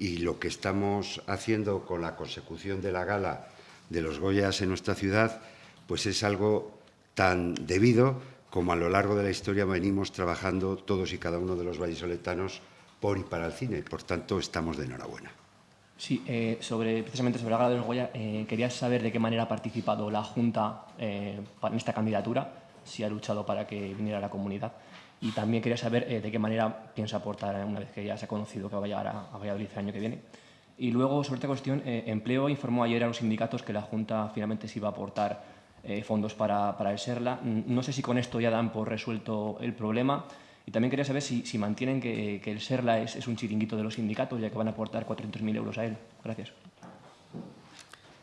y lo que estamos haciendo con la consecución de la gala de los Goyas en nuestra ciudad, pues es algo tan debido como a lo largo de la historia venimos trabajando todos y cada uno de los vallisoletanos por y para el cine. Por tanto, estamos de enhorabuena. Sí, eh, sobre, precisamente sobre la gala de los Goya, eh, quería saber de qué manera ha participado la Junta eh, en esta candidatura, si ha luchado para que viniera la comunidad. Y también quería saber de qué manera piensa aportar una vez que ya se ha conocido que va a llegar a, a Valladolid el año que viene. Y luego, sobre esta cuestión, Empleo informó ayer a los sindicatos que la Junta finalmente se iba a aportar fondos para, para el SERLA. No sé si con esto ya dan por resuelto el problema y también quería saber si, mantienen que, el SERLA es, un chiringuito de los sindicatos, ya que van a aportar 400.000 euros a él. Gracias.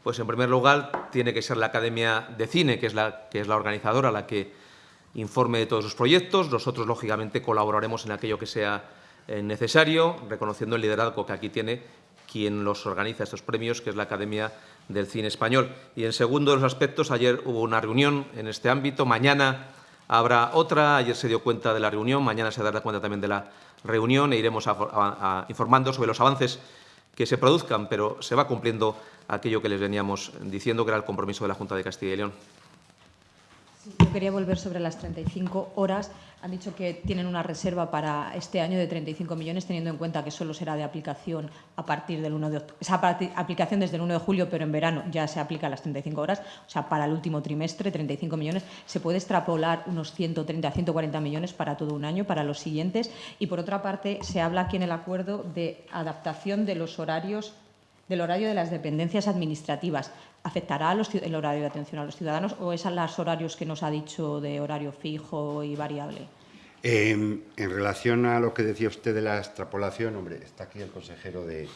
Pues en primer lugar tiene que ser la Academia de Cine, que es la, que es la organizadora, la que informe de todos sus proyectos. Nosotros, lógicamente, colaboraremos en aquello que sea eh, necesario, reconociendo el liderazgo que aquí tiene quien los organiza estos premios, que es la Academia del Cine Español. Y en segundo de los aspectos, ayer hubo una reunión en este ámbito. Mañana Habrá otra, ayer se dio cuenta de la reunión, mañana se dará cuenta también de la reunión e iremos informando sobre los avances que se produzcan, pero se va cumpliendo aquello que les veníamos diciendo, que era el compromiso de la Junta de Castilla y León. Yo quería volver sobre las 35 horas. Han dicho que tienen una reserva para este año de 35 millones, teniendo en cuenta que solo será de aplicación a partir del 1 de octubre. Aplicación desde el 1 de julio, pero en verano ya se aplica las 35 horas. O sea, para el último trimestre, 35 millones. Se puede extrapolar unos 130 a 140 millones para todo un año, para los siguientes. Y, por otra parte, se habla aquí en el acuerdo de adaptación de los horarios del horario de las dependencias administrativas. ¿Afectará el horario de atención a los ciudadanos o es a los horarios que nos ha dicho de horario fijo y variable? en relación a lo que decía usted de la extrapolación, hombre, está aquí el consejero de,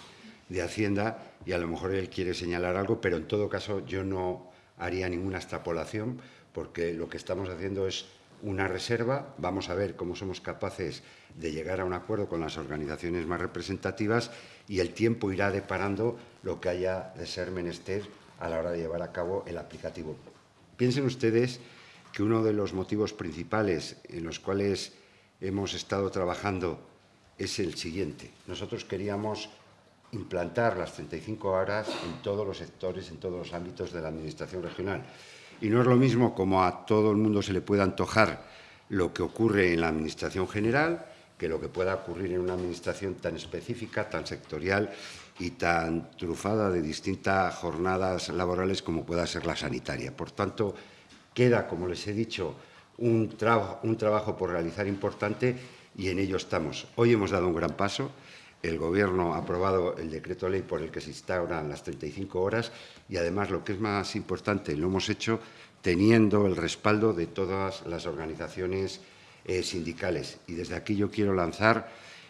de Hacienda y a lo mejor él quiere señalar algo, pero en todo caso yo no haría ninguna extrapolación porque lo que estamos haciendo es una reserva, vamos a ver cómo somos capaces de llegar a un acuerdo con las organizaciones más representativas y el tiempo irá deparando lo que haya de ser menester a la hora de llevar a cabo el aplicativo. Piensen ustedes que uno de los motivos principales en los cuales hemos estado trabajando es el siguiente. Nosotros queríamos implantar las 35 horas en todos los sectores, en todos los ámbitos de la Administración regional. Y no es lo mismo como a todo el mundo se le pueda antojar lo que ocurre en la Administración general que lo que pueda ocurrir en una Administración tan específica, tan sectorial y tan trufada de distintas jornadas laborales como pueda ser la sanitaria. Por tanto, queda, como les he dicho, un, trabajo por realizar importante y en ello estamos. Hoy hemos dado un gran paso. El Gobierno ha aprobado el decreto ley por el que se instauran las 35 horas y, además, lo que es más importante, lo hemos hecho teniendo el respaldo de todas las organizaciones eh, sindicales. Y desde aquí yo quiero lanzar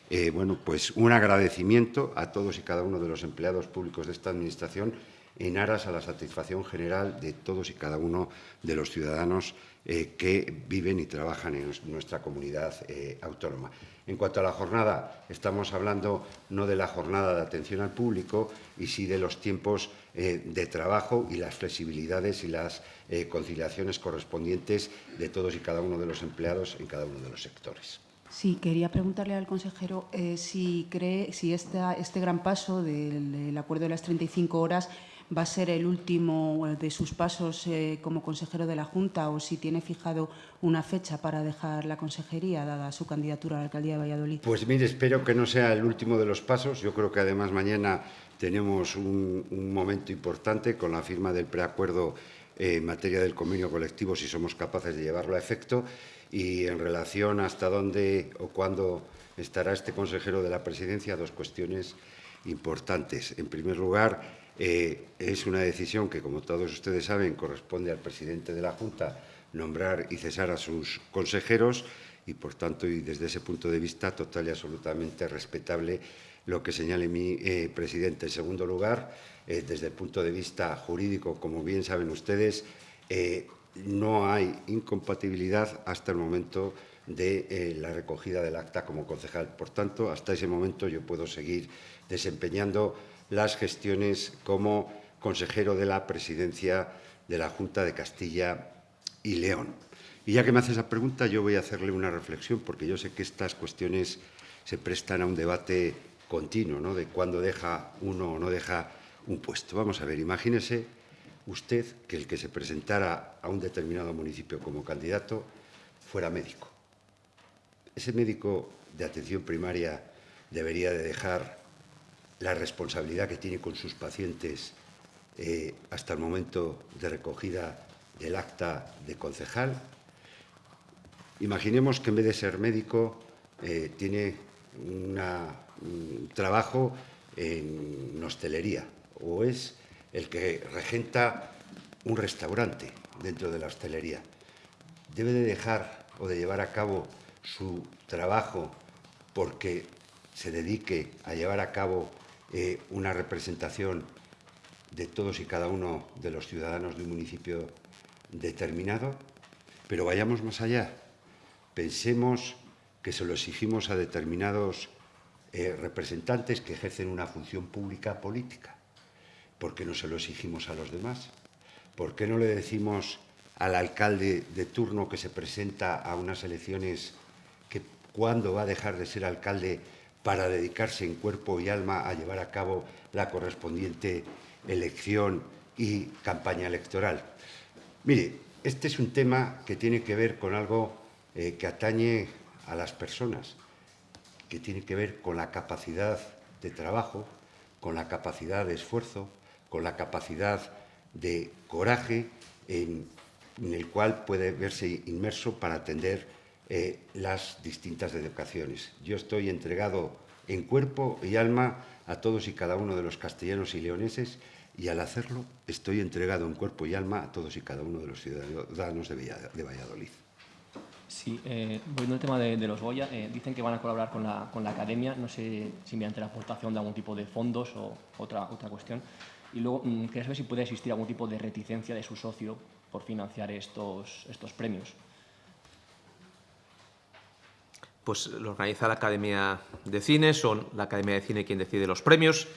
eh, bueno, pues un agradecimiento a todos y cada uno de los empleados públicos de esta Administración en aras a la satisfacción general de todos y cada uno de los ciudadanos eh, que viven y trabajan en nuestra comunidad autónoma. En cuanto a la jornada, estamos hablando no de la jornada de atención al público, y sí de los tiempos de trabajo y las flexibilidades y las conciliaciones correspondientes de todos y cada uno de los empleados en cada uno de los sectores. Sí, quería preguntarle al consejero eh, si cree si esta, este gran paso del, del, acuerdo de las 35 horas va a ser el último de sus pasos eh, como consejero de la Junta o si tiene fijado una fecha para dejar la consejería, dada su candidatura a la alcaldía de Valladolid. Pues mire, espero que no sea el último de los pasos. Yo creo que además mañana tenemos un, un momento importante con la firma del preacuerdo en materia del convenio colectivo, si somos capaces de llevarlo a efecto y en relación hasta dónde o cuándo estará este consejero de la presidencia, dos cuestiones importantes. En primer lugar, eh, es una decisión que, como todos ustedes saben, corresponde al presidente de la Junta nombrar y cesar a sus consejeros y, por tanto, y desde ese punto de vista, total y absolutamente respetable lo que señale mi eh, presidente. En segundo lugar, eh, desde el punto de vista jurídico, como bien saben ustedes, eh, no hay incompatibilidad hasta el momento de la recogida del acta como concejal. Por tanto, hasta ese momento yo puedo seguir desempeñando las gestiones como consejero de la presidencia de la Junta de Castilla y León. Y ya que me hace esa pregunta, yo voy a hacerle una reflexión, porque yo sé que estas cuestiones se prestan a un debate continuo, ¿no? de cuándo deja uno o no deja un puesto. Vamos a ver, imagínese usted que el que se presentara a un determinado municipio como candidato fuera médico. Ese médico de atención primaria debería de dejar la responsabilidad que tiene con sus pacientes eh, hasta el momento de recogida del acta de concejal. Imaginemos que en vez de ser médico eh, tiene una, un trabajo en hostelería o es el que regenta un restaurante dentro de la hostelería. Debe de dejar o de llevar a cabo su trabajo porque se dedique a llevar a cabo eh, una representación de todos y cada uno de los ciudadanos de un municipio determinado, pero vayamos más allá. Pensemos que se lo exigimos a determinados eh, representantes que ejercen una función pública política. ¿Por qué no se lo exigimos a los demás? ¿Por qué no le decimos al alcalde de turno que se presenta a unas elecciones que cuándo va a dejar de ser alcalde para dedicarse en cuerpo y alma a llevar a cabo la correspondiente elección y campaña electoral? Mire, este es un tema que tiene que ver con algo eh, que atañe a las personas, que tiene que ver con la capacidad de trabajo, con la capacidad de esfuerzo, con la capacidad de coraje en, el cual puede verse inmerso para atender eh, las distintas educaciones. Yo estoy entregado en cuerpo y alma a todos y cada uno de los castellanos y leoneses y al hacerlo estoy entregado en cuerpo y alma a todos y cada uno de los ciudadanos de Valladolid. Sí, eh, volviendo al tema de, los Goya, eh, dicen que van a colaborar con la, con la academia, no sé si mediante la aportación de algún tipo de fondos o otra, otra cuestión. Y luego, mm, quería saber si puede existir algún tipo de reticencia de su socio por financiar estos, estos premios. Pues lo organiza la Academia de Cine, son la Academia de Cine quien decide los premios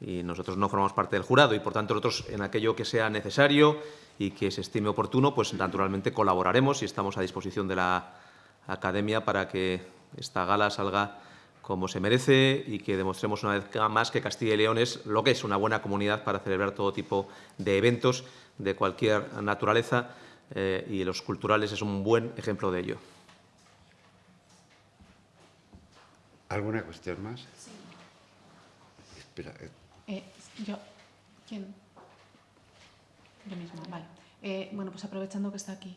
y nosotros no formamos parte del jurado y, por tanto, nosotros en aquello que sea necesario y que se estime oportuno, pues naturalmente colaboraremos y estamos a disposición de la Academia para que esta gala salga como se merece y que demostremos una vez más que Castilla y León es lo que es una buena comunidad para celebrar todo tipo de eventos de cualquier naturaleza eh, y los culturales es un buen ejemplo de ello. ¿Alguna cuestión más? Espera, eh, Eh, yo, ¿quién? Yo misma, vale. Eh, bueno, pues aprovechando que está aquí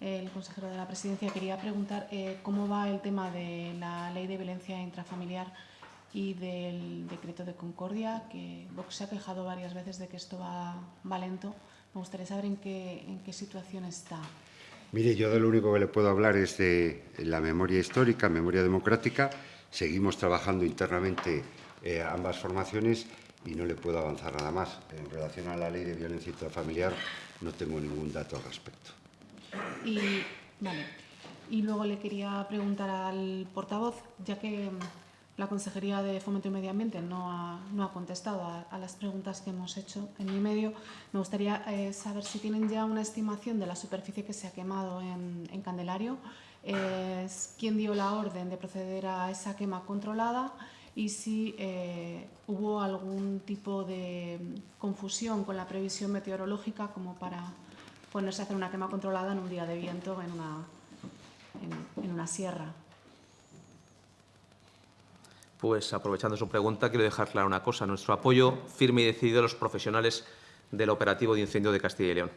el consejero de la presidencia, quería preguntar eh, cómo va el tema de la ley de violencia intrafamiliar y del decreto de concordia, que Vox se ha quejado varias veces de que esto va, va lento. Me gustaría saber en qué, en qué situación está. Mire, yo de lo único que le puedo hablar es de la memoria histórica, memoria democrática. Seguimos trabajando internamente eh, ambas formaciones y no le puedo avanzar nada más. En relación a la ley de violencia intrafamiliar no tengo ningún dato al respecto. Y, vale. y luego le quería preguntar al portavoz, ya que mm, la Consejería de Fomento y Medio Ambiente no ha, no ha contestado a, a, las preguntas que hemos hecho en mi medio, me gustaría eh, saber si tienen ya una estimación de la superficie que se ha quemado en, en Candelario, eh, quién dio la orden de proceder a esa quema controlada y si eh, hubo algún tipo de confusión con la previsión meteorológica como para ponerse a hacer una quema controlada en un día de viento en una, en, una sierra. Pues aprovechando su pregunta, quiero dejar clara una cosa. Nuestro apoyo firme y decidido a los profesionales del operativo de incendio de Castilla y León.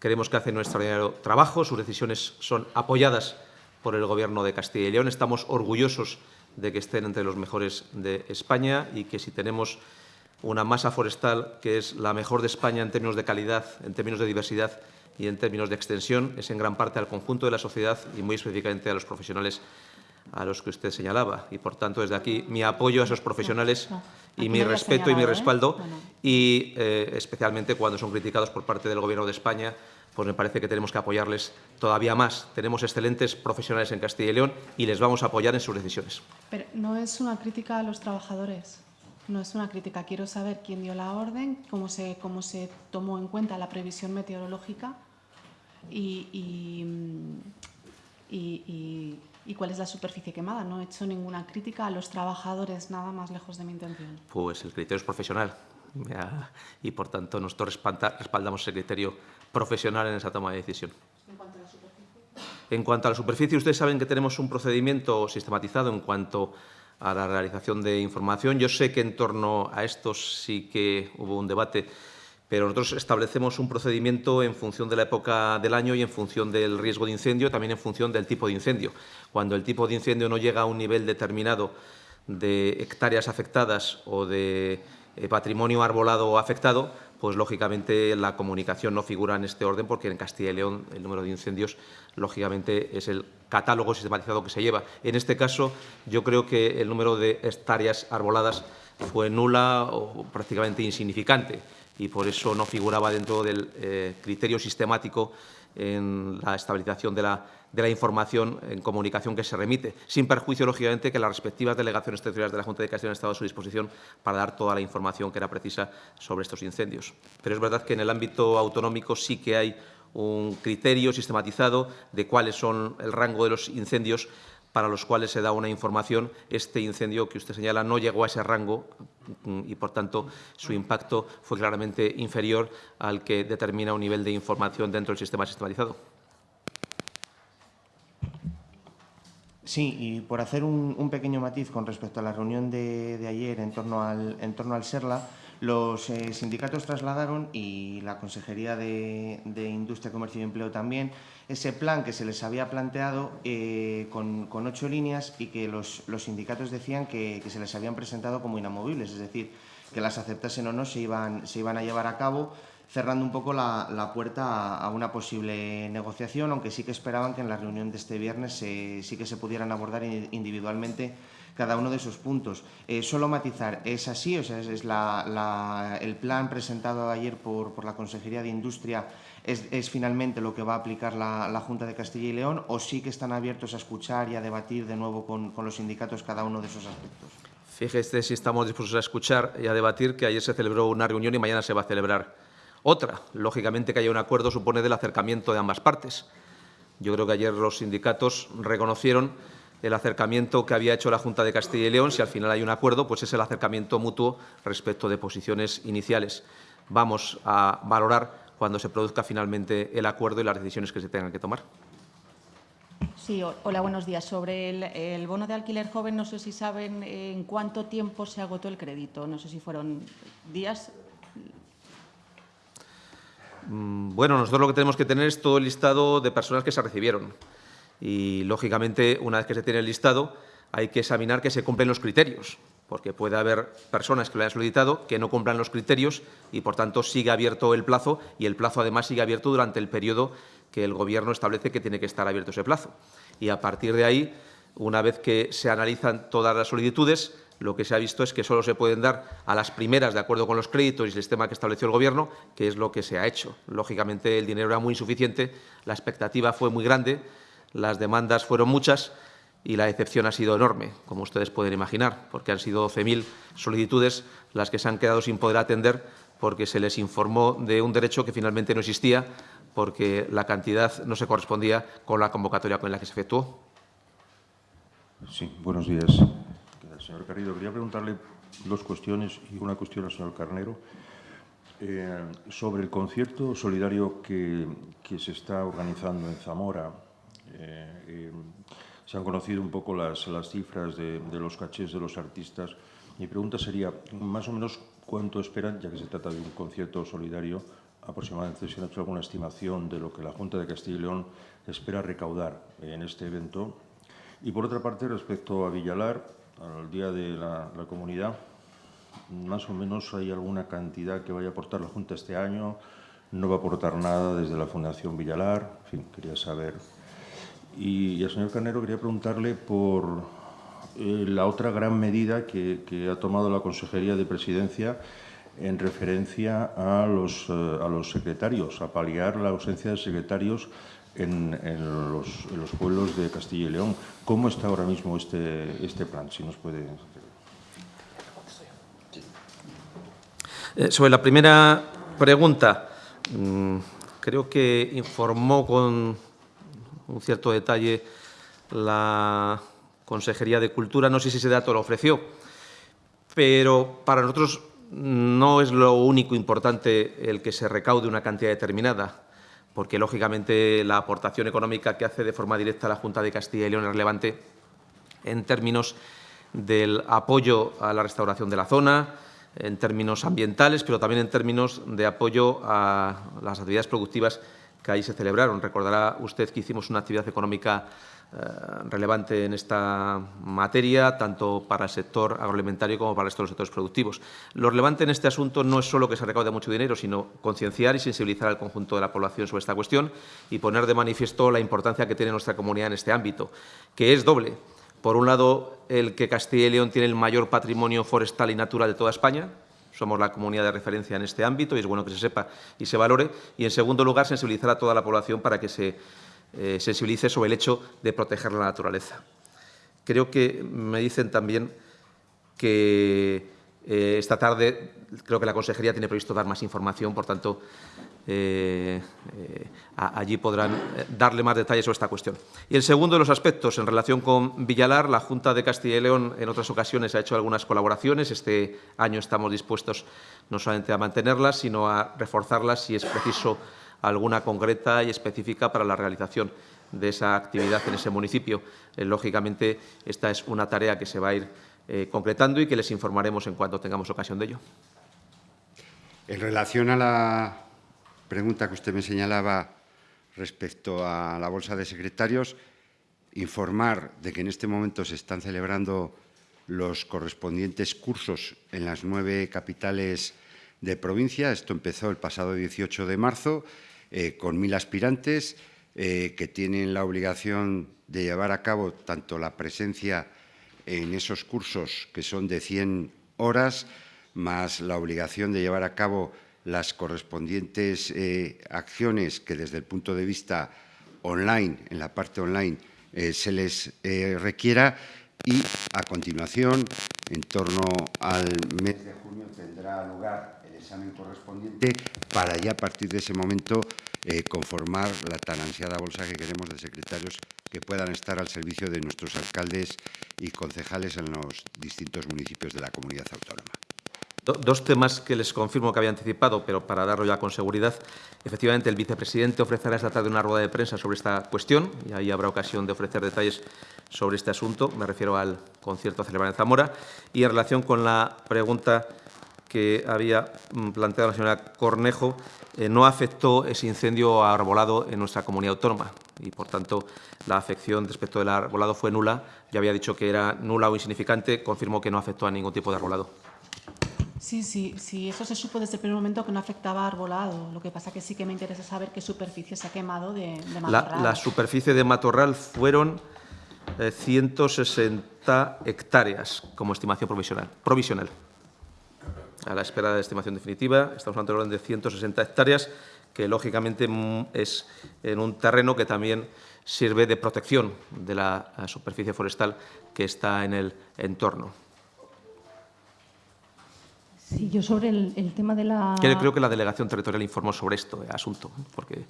Creemos que hacen un extraordinario trabajo, sus decisiones son apoyadas por el Gobierno de Castilla y León. Estamos orgullosos de que estén entre los mejores de España y que si tenemos una masa forestal que es la mejor de España en términos de calidad, en términos de diversidad y en términos de extensión, es en gran parte al conjunto de la sociedad y muy específicamente a los profesionales a los que usted señalaba. Y, por tanto, desde aquí mi apoyo a esos profesionales No, no. y mi no respeto y mi ¿eh? respaldo. Y, eh, especialmente, cuando son criticados por parte del Gobierno de España, pues me parece que tenemos que apoyarles todavía más. Tenemos excelentes profesionales en Castilla y León y les vamos a apoyar en sus decisiones. Pero no es una crítica a los trabajadores, no es una crítica. Quiero saber quién dio la orden, cómo se, cómo se tomó en cuenta la previsión meteorológica y, y, y- y- cuál es la superficie quemada. No he hecho ninguna crítica a los trabajadores, nada más lejos de mi intención. Pues el criterio es profesional y, por tanto, nosotros respalda- respaldamos ese criterio profesional en esa toma de decisión. En cuanto a la superficie, ustedes saben que tenemos un procedimiento sistematizado en cuanto a la realización de información. Yo sé que en torno a esto sí que hubo un debate, pero nosotros establecemos un procedimiento en función de la época del año y en función del riesgo de incendio, también en función del tipo de incendio. Cuando el tipo de incendio no llega a un nivel determinado de hectáreas afectadas o de eh, patrimonio arbolado afectado, pues lógicamente la comunicación no figura en este orden porque en Castilla y León el número de incendios lógicamente es el catálogo sistematizado que se lleva. En este caso yo creo que el número de hectáreas arboladas fue nula o prácticamente insignificante y por eso no figuraba dentro del eh, criterio sistemático en la estabilización de la, información en comunicación que se remite, sin perjuicio, lógicamente, que las respectivas delegaciones territoriales de la Junta de Castilla han estado a su disposición para dar toda la información que era precisa sobre estos incendios. Pero es verdad que en el ámbito autonómico sí que hay un criterio sistematizado de cuáles son el rango de los incendios para los cuales se da una información. Este incendio que usted señala no llegó a ese rango mm, y, por tanto, su impacto fue claramente inferior al que determina un nivel de información dentro del sistema sistematizado. Sí, y por hacer un, pequeño matiz con respecto a la reunión de, ayer en torno al, en torno al SERLA, los eh, sindicatos trasladaron y la Consejería de Industria, Comercio y Empleo también ese plan que se les había planteado eh, con, con ocho líneas y que los, los sindicatos decían que, que se les habían presentado como inamovibles, es decir, que las aceptasen o no se iban, se iban a llevar a cabo cerrando un poco la, la puerta a, una posible negociación, aunque sí que esperaban que en la reunión de este viernes se- sí que se pudieran abordar in- individualmente cada uno de esos puntos. Eh, solo matizar, ¿es así? O sea, es, es la- la- el plan presentado ayer por, por la Consejería de Industria es, finalmente lo que va a aplicar la, Junta de Castilla y León o sí que están abiertos a escuchar y a debatir de nuevo con, con los sindicatos cada uno de esos aspectos? Fíjese si estamos dispuestos a escuchar y a debatir que ayer se celebró una reunión y mañana se va a celebrar otra. Lógicamente que haya un acuerdo supone del acercamiento de ambas partes. Yo creo que ayer los sindicatos reconocieron el acercamiento que había hecho la Junta de Castilla y León. Si al final hay un acuerdo, pues es el acercamiento mutuo respecto de posiciones iniciales. Vamos a valorar cuando se produzca finalmente el acuerdo y las decisiones que se tengan que tomar. Sí, hola, buenos días. Sobre el, el, bono de alquiler joven, no sé si saben en cuánto tiempo se agotó el crédito. No sé si fueron días. Mm, bueno, nosotros lo que tenemos que tener es todo el listado de personas que se recibieron. Y, lógicamente, una vez que se tiene el listado, hay que examinar que se cumplen los criterios, porque puede haber personas que lo hayan solicitado que no cumplan los criterios y, por tanto, sigue abierto el plazo y el plazo, además, sigue abierto durante el periodo que el Gobierno establece que tiene que estar abierto ese plazo. Y, a partir de ahí, una vez que se analizan todas las solicitudes, lo que se ha visto es que solo se pueden dar a las primeras de acuerdo con los créditos y el sistema que estableció el Gobierno, que es lo que se ha hecho. Lógicamente, el dinero era muy insuficiente, la expectativa fue muy grande, las demandas fueron muchas y la decepción ha sido enorme, como ustedes pueden imaginar, porque han sido 12.000 solicitudes las que se han quedado sin poder atender porque se les informó de un derecho que finalmente no existía porque la cantidad no se correspondía con la convocatoria con la que se efectuó. Sí, buenos días. Señor Carrillo, quería preguntarle dos cuestiones y una cuestión al señor Carnero. Eh, sobre el concierto solidario que, se está organizando en Zamora, eh, eh, se han conocido un poco las, cifras de, los cachés de los artistas. Mi pregunta sería, más o menos, ¿cuánto esperan, ya que se trata de un concierto solidario, aproximadamente si han hecho alguna estimación de lo que la Junta de Castilla y León espera recaudar en este evento? Y, por otra parte, respecto a Villalar, al Día de la, la Comunidad, más o menos hay alguna cantidad que vaya a aportar la Junta este año, no va a aportar nada desde la Fundación Villalar, en fin, quería saber y, al señor Carnero quería preguntarle por eh, la otra gran medida que, ha tomado la Consejería de Presidencia en referencia a los, eh, secretarios, a paliar la ausencia de secretarios en, los, pueblos de Castilla y León. ¿Cómo está ahora mismo este, este plan? Si nos puede... Eh, sobre la primera pregunta, mmm, creo que informó con un cierto detalle la Consejería de Cultura. No sé si ese dato lo ofreció, pero para nosotros no es lo único importante el que se recaude una cantidad determinada, porque lógicamente la aportación económica que hace de forma directa la Junta de Castilla y León es relevante en términos del apoyo a la restauración de la zona, en términos ambientales, pero también en términos de apoyo a las actividades productivas que ahí se celebraron. Recordará usted que hicimos una actividad económica eh, relevante en esta materia, tanto para el sector agroalimentario como para el resto de los sectores productivos. Lo relevante en este asunto no es solo que se recaude mucho dinero, sino concienciar y sensibilizar al conjunto de la población sobre esta cuestión y poner de manifiesto la importancia que tiene nuestra comunidad en este ámbito, que es doble. Por un lado, el que Castilla y León tiene el mayor patrimonio forestal y natural de toda España, somos la comunidad de referencia en este ámbito y es bueno que se sepa y se valore. Y, en segundo lugar, sensibilizar a toda la población para que se eh, sensibilice sobre el hecho de proteger la naturaleza. Creo que me dicen también que eh, esta tarde creo que la Consejería tiene previsto dar más información, por tanto, eh, eh, allí podrán eh, darle más detalles sobre esta cuestión. Y el segundo de los aspectos, en relación con Villalar, la Junta de Castilla y León en otras ocasiones ha hecho algunas colaboraciones. Este año estamos dispuestos no solamente a mantenerlas, sino a reforzarlas si es preciso alguna concreta y específica para la realización de esa actividad en ese municipio. Lógicamente, esta es una tarea que se va a ir concretando y que les informaremos en cuanto tengamos ocasión de ello. En relación a la pregunta que usted me señalaba respecto a la bolsa de secretarios, informar de que en este momento se están celebrando los correspondientes cursos en las nueve capitales de provincia. Esto empezó el pasado 18 de marzo eh, con mil aspirantes eh, que tienen la obligación de llevar a cabo tanto la presencia en esos cursos, que son de 100 horas, más la obligación de llevar a cabo las correspondientes eh, acciones que desde el punto de vista online, en la parte online, eh, se les eh, requiera y a continuación, en torno al mes de junio, tendrá lugar el examen correspondiente para ya a partir de ese momento conformar la tan ansiada bolsa que queremos de secretarios que puedan estar al servicio de nuestros alcaldes y concejales en los distintos municipios de la comunidad autónoma. Dos temas que les confirmo que había anticipado, pero para darlo ya con seguridad. Efectivamente, el vicepresidente ofrecerá esta tarde una rueda de prensa sobre esta cuestión y ahí habrá ocasión de ofrecer detalles sobre este asunto. Me refiero al concierto a celebrar en Zamora. Y en relación con la pregunta que había mm, planteado la señora Cornejo, eh, no afectó ese incendio arbolado en nuestra comunidad autónoma y, por tanto, la afección respecto del arbolado fue nula. Ya había dicho que era nula o insignificante, confirmó que no afectó a ningún tipo de arbolado. Sí, sí, sí, eso se supo desde el primer momento que no afectaba a arbolado. Lo que pasa que sí que me interesa saber qué superficie se ha quemado de, de matorral. La, la, superficie de matorral fueron eh, 160 hectáreas como estimación provisional. provisional. A la espera de la estimación definitiva, estamos hablando de orden de 160 hectáreas, que lógicamente mm, es en un terreno que también sirve de protección de la superficie forestal que está en el entorno. Sí, yo sobre el, el, tema de la... Creo que la delegación territorial informó sobre esto eh, asunto, porque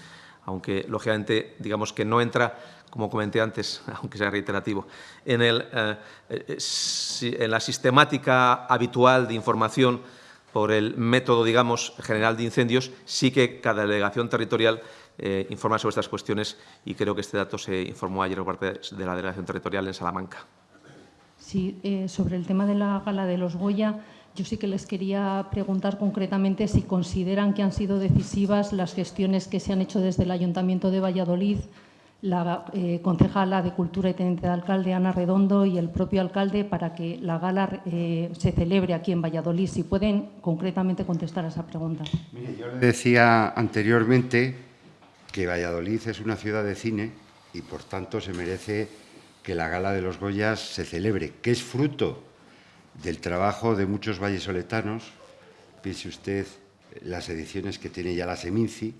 aunque lógicamente digamos que no entra, como comenté antes, aunque sea reiterativo, en, el, eh, eh, en la sistemática habitual de información por el método, digamos, general de incendios, sí que cada delegación territorial eh, informa sobre estas cuestiones y creo que este dato se informó ayer por parte de la delegación territorial en Salamanca. Sí, eh, sobre el tema de la gala de los Goya, yo sí que les quería preguntar concretamente si consideran que han sido decisivas las gestiones que se han hecho desde el Ayuntamiento de Valladolid, la eh, concejala de Cultura y teniente de alcalde, Ana Redondo, y el propio alcalde para que la gala eh, se celebre aquí en Valladolid. Si pueden concretamente contestar a esa pregunta. Mire, yo le decía anteriormente que Valladolid es una ciudad de cine y, por tanto, se merece que la gala de los Goyas se celebre, que es fruto del trabajo de muchos vallesoletanos, piense usted las ediciones que tiene ya la Seminci,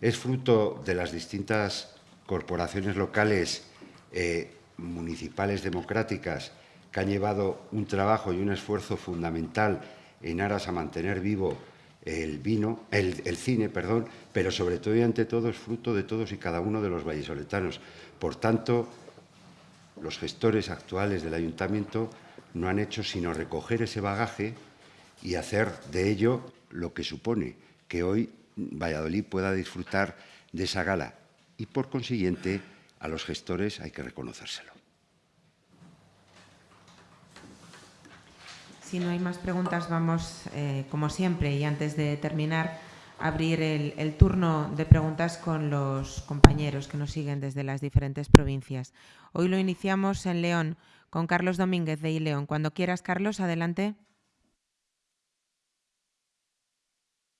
es fruto de las distintas corporaciones locales eh, municipales democráticas que han llevado un trabajo y un esfuerzo fundamental en aras a mantener vivo el vino, el, cine, perdón, pero sobre todo y ante todo es fruto de todos y cada uno de los vallesoletanos. Por tanto, los gestores actuales del ayuntamiento no han hecho sino recoger ese bagaje y hacer de ello lo que supone que hoy Valladolid pueda disfrutar de esa gala. Y, por consiguiente, a los gestores hay que reconocérselo. Si no hay más preguntas, vamos, eh, como siempre, y antes de terminar, abrir el, turno de preguntas con los compañeros que nos siguen desde las diferentes provincias. Hoy lo iniciamos en León con Carlos Domínguez de Ileón. Cuando quieras, Carlos, adelante.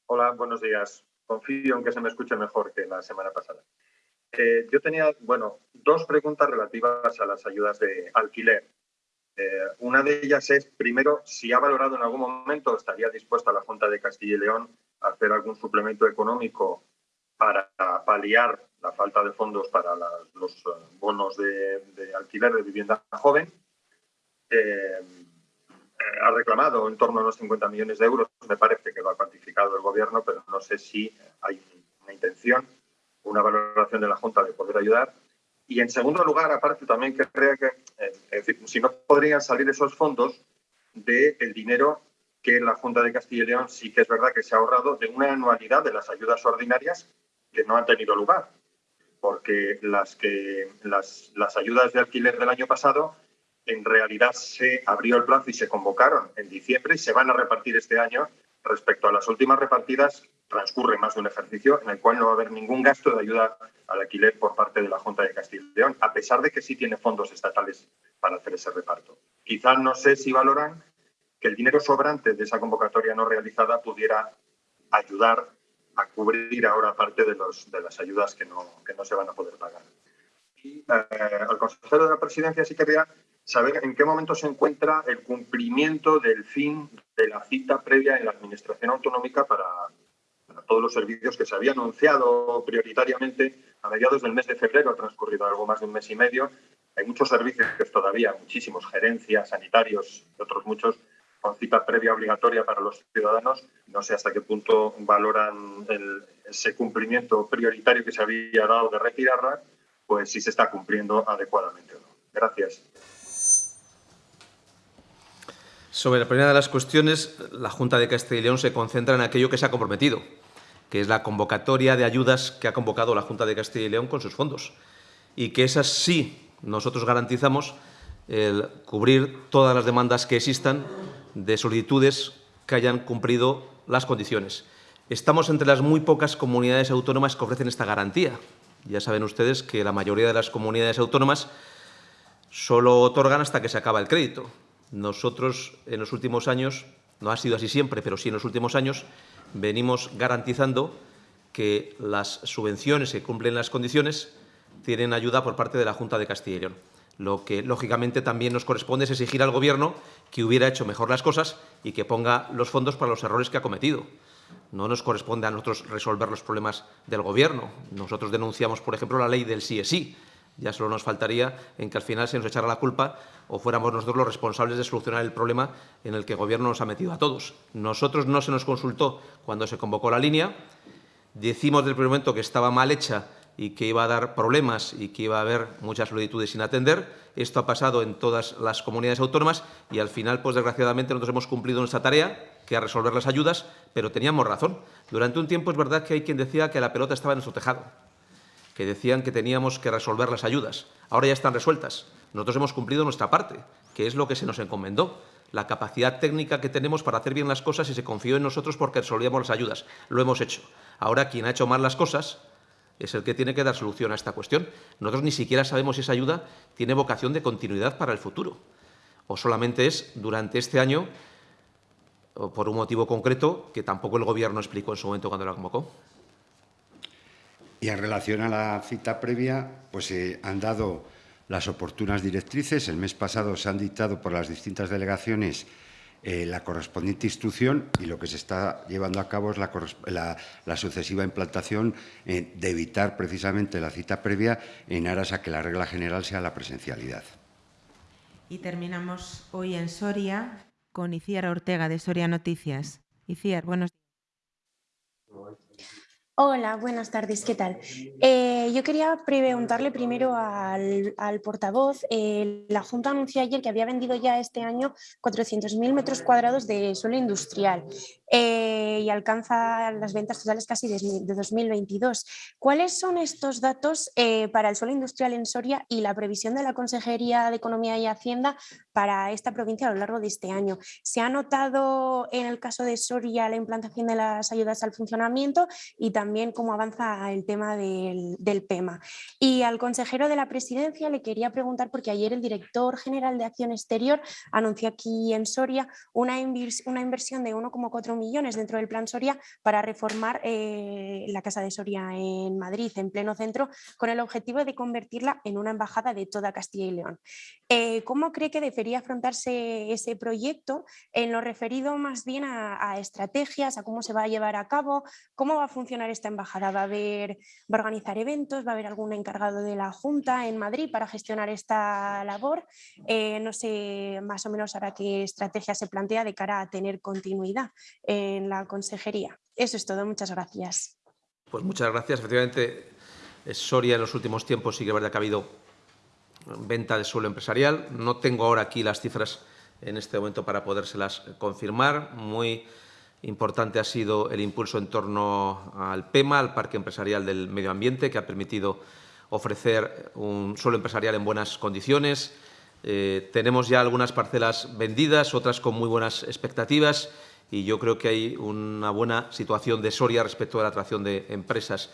Hola, buenos días. Confío en que se me escuche mejor que la semana pasada. Eh, yo tenía, bueno, dos preguntas relativas a las ayudas de alquiler. Eh, una de ellas es, primero, si ha valorado en algún momento, estaría dispuesta la Junta de Castilla y León hacer algún suplemento económico para paliar la falta de fondos para las, los eh, bonos de, de, alquiler de vivienda joven. Eh, ha reclamado en torno a unos 50 millones de euros, me parece que lo ha cuantificado el Gobierno, pero no sé si hay una intención, una valoración de la Junta de poder ayudar. Y en segundo lugar, aparte, también querría que, eh, en fin, si no podrían salir esos fondos del de dinero que la Junta de Castilla y León sí que es verdad que se ha ahorrado de una anualidad de las ayudas ordinarias que no han tenido lugar, porque las, que, las, las ayudas de alquiler del año pasado en realidad se abrió el plazo y se convocaron en diciembre y se van a repartir este año. Respecto a las últimas repartidas, transcurre más de un ejercicio en el cual no va a haber ningún gasto de ayuda al alquiler por parte de la Junta de Castilla y León, a pesar de que sí tiene fondos estatales para hacer ese reparto. Quizás no sé si valoran que el dinero sobrante de esa convocatoria no realizada pudiera ayudar a cubrir ahora parte de, los, de las ayudas que no, que no se van a poder pagar. Y eh, al consejero de la presidencia sí quería saber en qué momento se encuentra el cumplimiento del fin de la cita previa en la Administración Autonómica para, para todos los servicios que se había anunciado prioritariamente a mediados del mes de febrero, ha transcurrido algo más de un mes y medio. Hay muchos servicios todavía, muchísimos, gerencias, sanitarios y otros muchos, con cita previa obligatoria para los ciudadanos. No sé hasta qué punto valoran el, ese cumplimiento prioritario que se había dado de retirarla, pues si se está cumpliendo adecuadamente o no. Gracias. Sobre la primera de las cuestiones, la Junta de Castilla y León se concentra en aquello que se ha comprometido, que es la convocatoria de ayudas que ha convocado la Junta de Castilla y León con sus fondos. Y que esas sí nosotros garantizamos el cubrir todas las demandas que existan de solicitudes que hayan cumplido las condiciones. Estamos entre las muy pocas comunidades autónomas que ofrecen esta garantía. Ya saben ustedes que la mayoría de las comunidades autónomas solo otorgan hasta que se acaba el crédito. Nosotros, en los últimos años, no ha sido así siempre, pero sí en los últimos años, venimos garantizando que las subvenciones que cumplen las condiciones tienen ayuda por parte de la Junta de Castilla y León. Lo que, lógicamente, también nos corresponde es exigir al Gobierno que hubiera hecho mejor las cosas y que ponga los fondos para los errores que ha cometido. No nos corresponde a nosotros resolver los problemas del Gobierno. Nosotros denunciamos, por ejemplo, la ley del sí es sí. Ya solo nos faltaría en que al final se nos echara la culpa o fuéramos nosotros los responsables de solucionar el problema en el que el Gobierno nos ha metido a todos. Nosotros no se nos consultó cuando se convocó la línea. Decimos desde el primer momento que estaba mal hecha y que iba a dar problemas y que iba a haber muchas solicitudes sin atender. Esto ha pasado en todas las comunidades autónomas y al final, pues desgraciadamente, nosotros hemos cumplido nuestra tarea, que es resolver las ayudas, pero teníamos razón. Durante un tiempo es verdad que hay quien decía que la pelota estaba en nuestro tejado, que decían que teníamos que resolver las ayudas. Ahora ya están resueltas. Nosotros hemos cumplido nuestra parte, que es lo que se nos encomendó la capacidad técnica que tenemos para hacer bien las cosas y se confió en nosotros porque resolvíamos las ayudas. Lo hemos hecho. Ahora, quien ha hecho mal las cosas es el que tiene que dar solución a esta cuestión. Nosotros ni siquiera sabemos si esa ayuda tiene vocación de continuidad para el futuro o solamente es durante este año o por un motivo concreto que tampoco el Gobierno explicó en su momento cuando la convocó. Y en relación a la cita previa, pues se han dado las oportunas directrices. El mes pasado se han dictado por las distintas delegaciones eh, la correspondiente instrucción y lo que se está llevando a cabo es la, sucesiva implantación eh, de evitar precisamente la cita previa en aras a que la regla general sea la presencialidad. Y terminamos hoy en Soria con Iciar Ortega de Soria Noticias. Iciar, buenos días. Hola, buenas tardes, ¿qué tal? Eh, yo quería preguntarle primero al, portavoz. Eh, la Junta anunció ayer que había vendido ya este año 400.000 metros cuadrados de suelo industrial. Eh, y alcanza las ventas totales casi de, 2022. ¿Cuáles son estos datos eh, para el suelo industrial en Soria y la previsión de la Consejería de Economía y Hacienda para esta provincia a lo largo de este año? ¿Se ha notado en el caso de Soria la implantación de las ayudas al funcionamiento y también cómo avanza el tema del, del PEMA? Y al consejero de la presidencia le quería preguntar, porque ayer el director general de Acción Exterior anunció aquí en Soria una, una inversión de 1,4 millones dentro del Plan Soria para reformar eh, la Casa de Soria en Madrid, en pleno centro, con el objetivo de convertirla en una embajada de toda Castilla y León. Eh, ¿Cómo cree que debería afrontarse ese proyecto en lo referido más bien a, estrategias, a cómo se va a llevar a cabo, cómo va a funcionar esta embajada? ¿Va a, haber, ¿Va a organizar eventos? ¿Va a haber algún encargado de la Junta en Madrid para gestionar esta labor? Eh, no sé más o menos ahora qué estrategia se plantea de cara a tener continuidad en la consejería. Eso es todo, muchas gracias. Pues muchas gracias. Efectivamente, Soria en los últimos tiempos sí que ha habido venta de suelo empresarial. No tengo ahora aquí las cifras en este momento para podérselas confirmar. Muy importante ha sido el impulso en torno al PEMA, al Parque Empresarial del Medio Ambiente, que ha permitido ofrecer un suelo empresarial en buenas condiciones. Eh, tenemos ya algunas parcelas vendidas, otras con muy buenas expectativas y yo creo que hay una buena situación de Soria respecto a la atracción de empresas.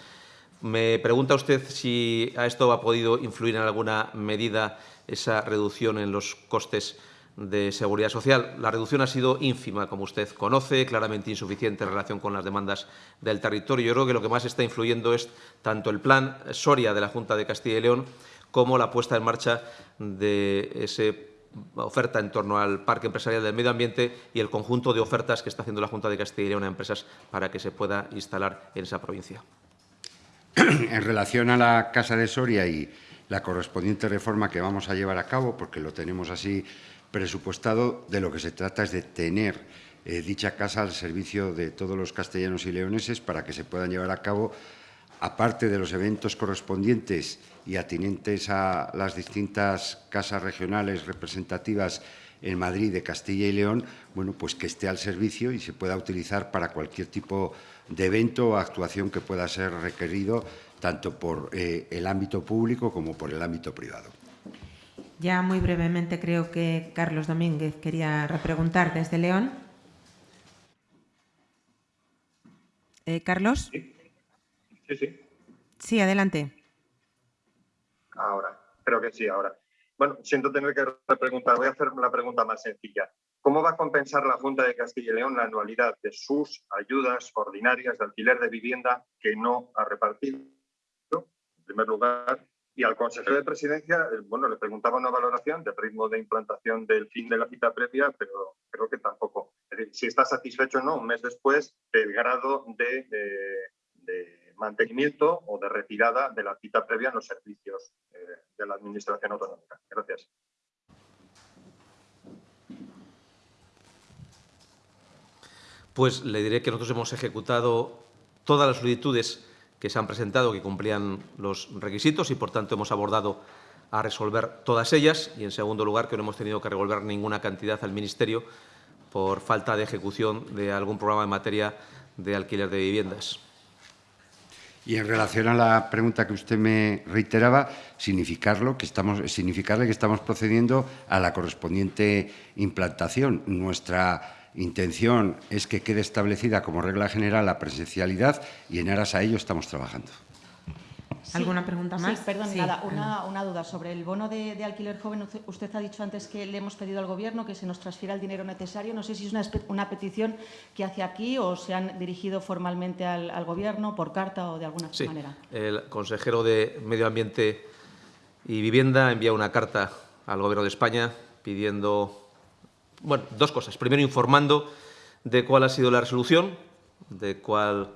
Me pregunta usted si a esto ha podido influir en alguna medida esa reducción en los costes de seguridad social. La reducción ha sido ínfima, como usted conoce, claramente insuficiente en relación con las demandas del territorio. Yo creo que lo que más está influyendo es tanto el plan Soria de la Junta de Castilla y León como la puesta en marcha de ese oferta en torno al Parque Empresarial del Medio Ambiente y el conjunto de ofertas que está haciendo la Junta de Castilla y León a empresas para que se pueda instalar en esa provincia. En relación a la Casa de Soria y la correspondiente reforma que vamos a llevar a cabo, porque lo tenemos así presupuestado, de lo que se trata es de tener eh, dicha casa al servicio de todos los castellanos y leoneses para que se puedan llevar a cabo aparte de los eventos correspondientes y atinentes a las distintas casas regionales representativas en Madrid de Castilla y León, bueno, pues que esté al servicio y se pueda utilizar para cualquier tipo de evento o actuación que pueda ser requerido tanto por eh, el ámbito público como por el ámbito privado. Ya muy brevemente creo que Carlos Domínguez quería repreguntar desde León. Eh, Carlos. Sí, sí. Sí, adelante. Ahora, creo que sí, ahora. Bueno, siento tener que repreguntar. Voy a hacer la pregunta más sencilla. ¿Cómo va a compensar la Junta de Castilla y León la anualidad de sus ayudas ordinarias de alquiler de vivienda que no ha repartido? En primer lugar, y al consejero de presidencia, eh, bueno, le preguntaba una valoración del ritmo de implantación del fin de la cita previa, pero creo que tampoco. Es decir, si está satisfecho o no, un mes después, del grado de, de, mantenimiento o de retirada de la cita previa en los servicios eh, de la Administración Autonómica. Gracias. Pues le diré que nosotros hemos ejecutado todas las solicitudes que se han presentado que cumplían los requisitos y, por tanto, hemos abordado a resolver todas ellas y, en segundo lugar, que no hemos tenido que revolver ninguna cantidad al Ministerio por falta de ejecución de algún programa en materia de alquiler de viviendas. Y en relación a la pregunta que usted me reiteraba, significarlo que estamos, significarle que estamos procediendo a la correspondiente implantación. Nuestra intención es que quede establecida como regla general la presencialidad y en aras a ello estamos trabajando. ¿Alguna pregunta más? Sí, perdón, nada, una, una, duda sobre el bono de, de, alquiler joven. Usted ha dicho antes que le hemos pedido al Gobierno que se nos transfiera el dinero necesario. No sé si es una, una petición que hace aquí o se han dirigido formalmente al, al Gobierno por carta o de alguna sí. manera. El consejero de Medio Ambiente y Vivienda envía una carta al Gobierno de España pidiendo bueno, dos cosas. Primero, informando de cuál ha sido la resolución, de cuál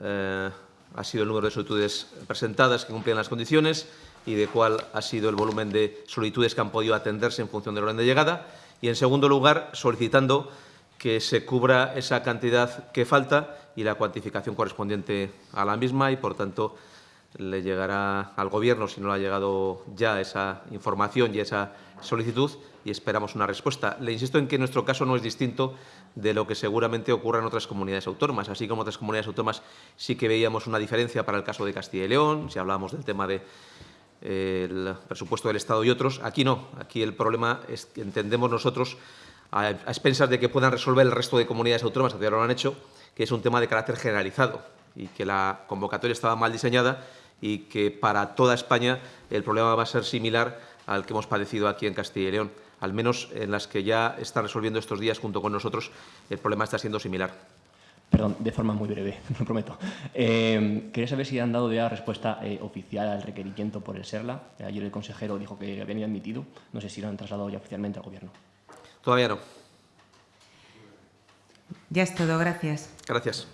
eh, ha sido el número de solicitudes presentadas que cumplían las condiciones y de cuál ha sido el volumen de solicitudes que han podido atenderse en función del orden de llegada. Y, en segundo lugar, solicitando que se cubra esa cantidad que falta y la cuantificación correspondiente a la misma y, por tanto, le llegará al Gobierno, si no le ha llegado ya esa información y esa solicitud, y esperamos una respuesta. Le insisto en que nuestro caso no es distinto de lo que seguramente ocurre en otras comunidades autónomas. Así como otras comunidades autónomas sí que veíamos una diferencia para el caso de Castilla y León, si hablamos del tema del de, eh, presupuesto del Estado y otros. Aquí no. Aquí el problema es que entendemos nosotros, a, a expensas de que puedan resolver el resto de comunidades autónomas, que ya lo han hecho, que es un tema de carácter generalizado y que la convocatoria estaba mal diseñada y que para toda España el problema va a ser similar al que hemos padecido aquí en Castilla y León al menos en las que ya está resolviendo estos días junto con nosotros, el problema está siendo similar. Perdón, de forma muy breve, lo prometo. Eh, quería saber si han dado ya respuesta eh, oficial al requerimiento por el SERLA. Ayer el consejero dijo que habían admitido. No sé si lo han trasladado ya oficialmente al Gobierno. Todavía no. Ya es todo, gracias. Gracias.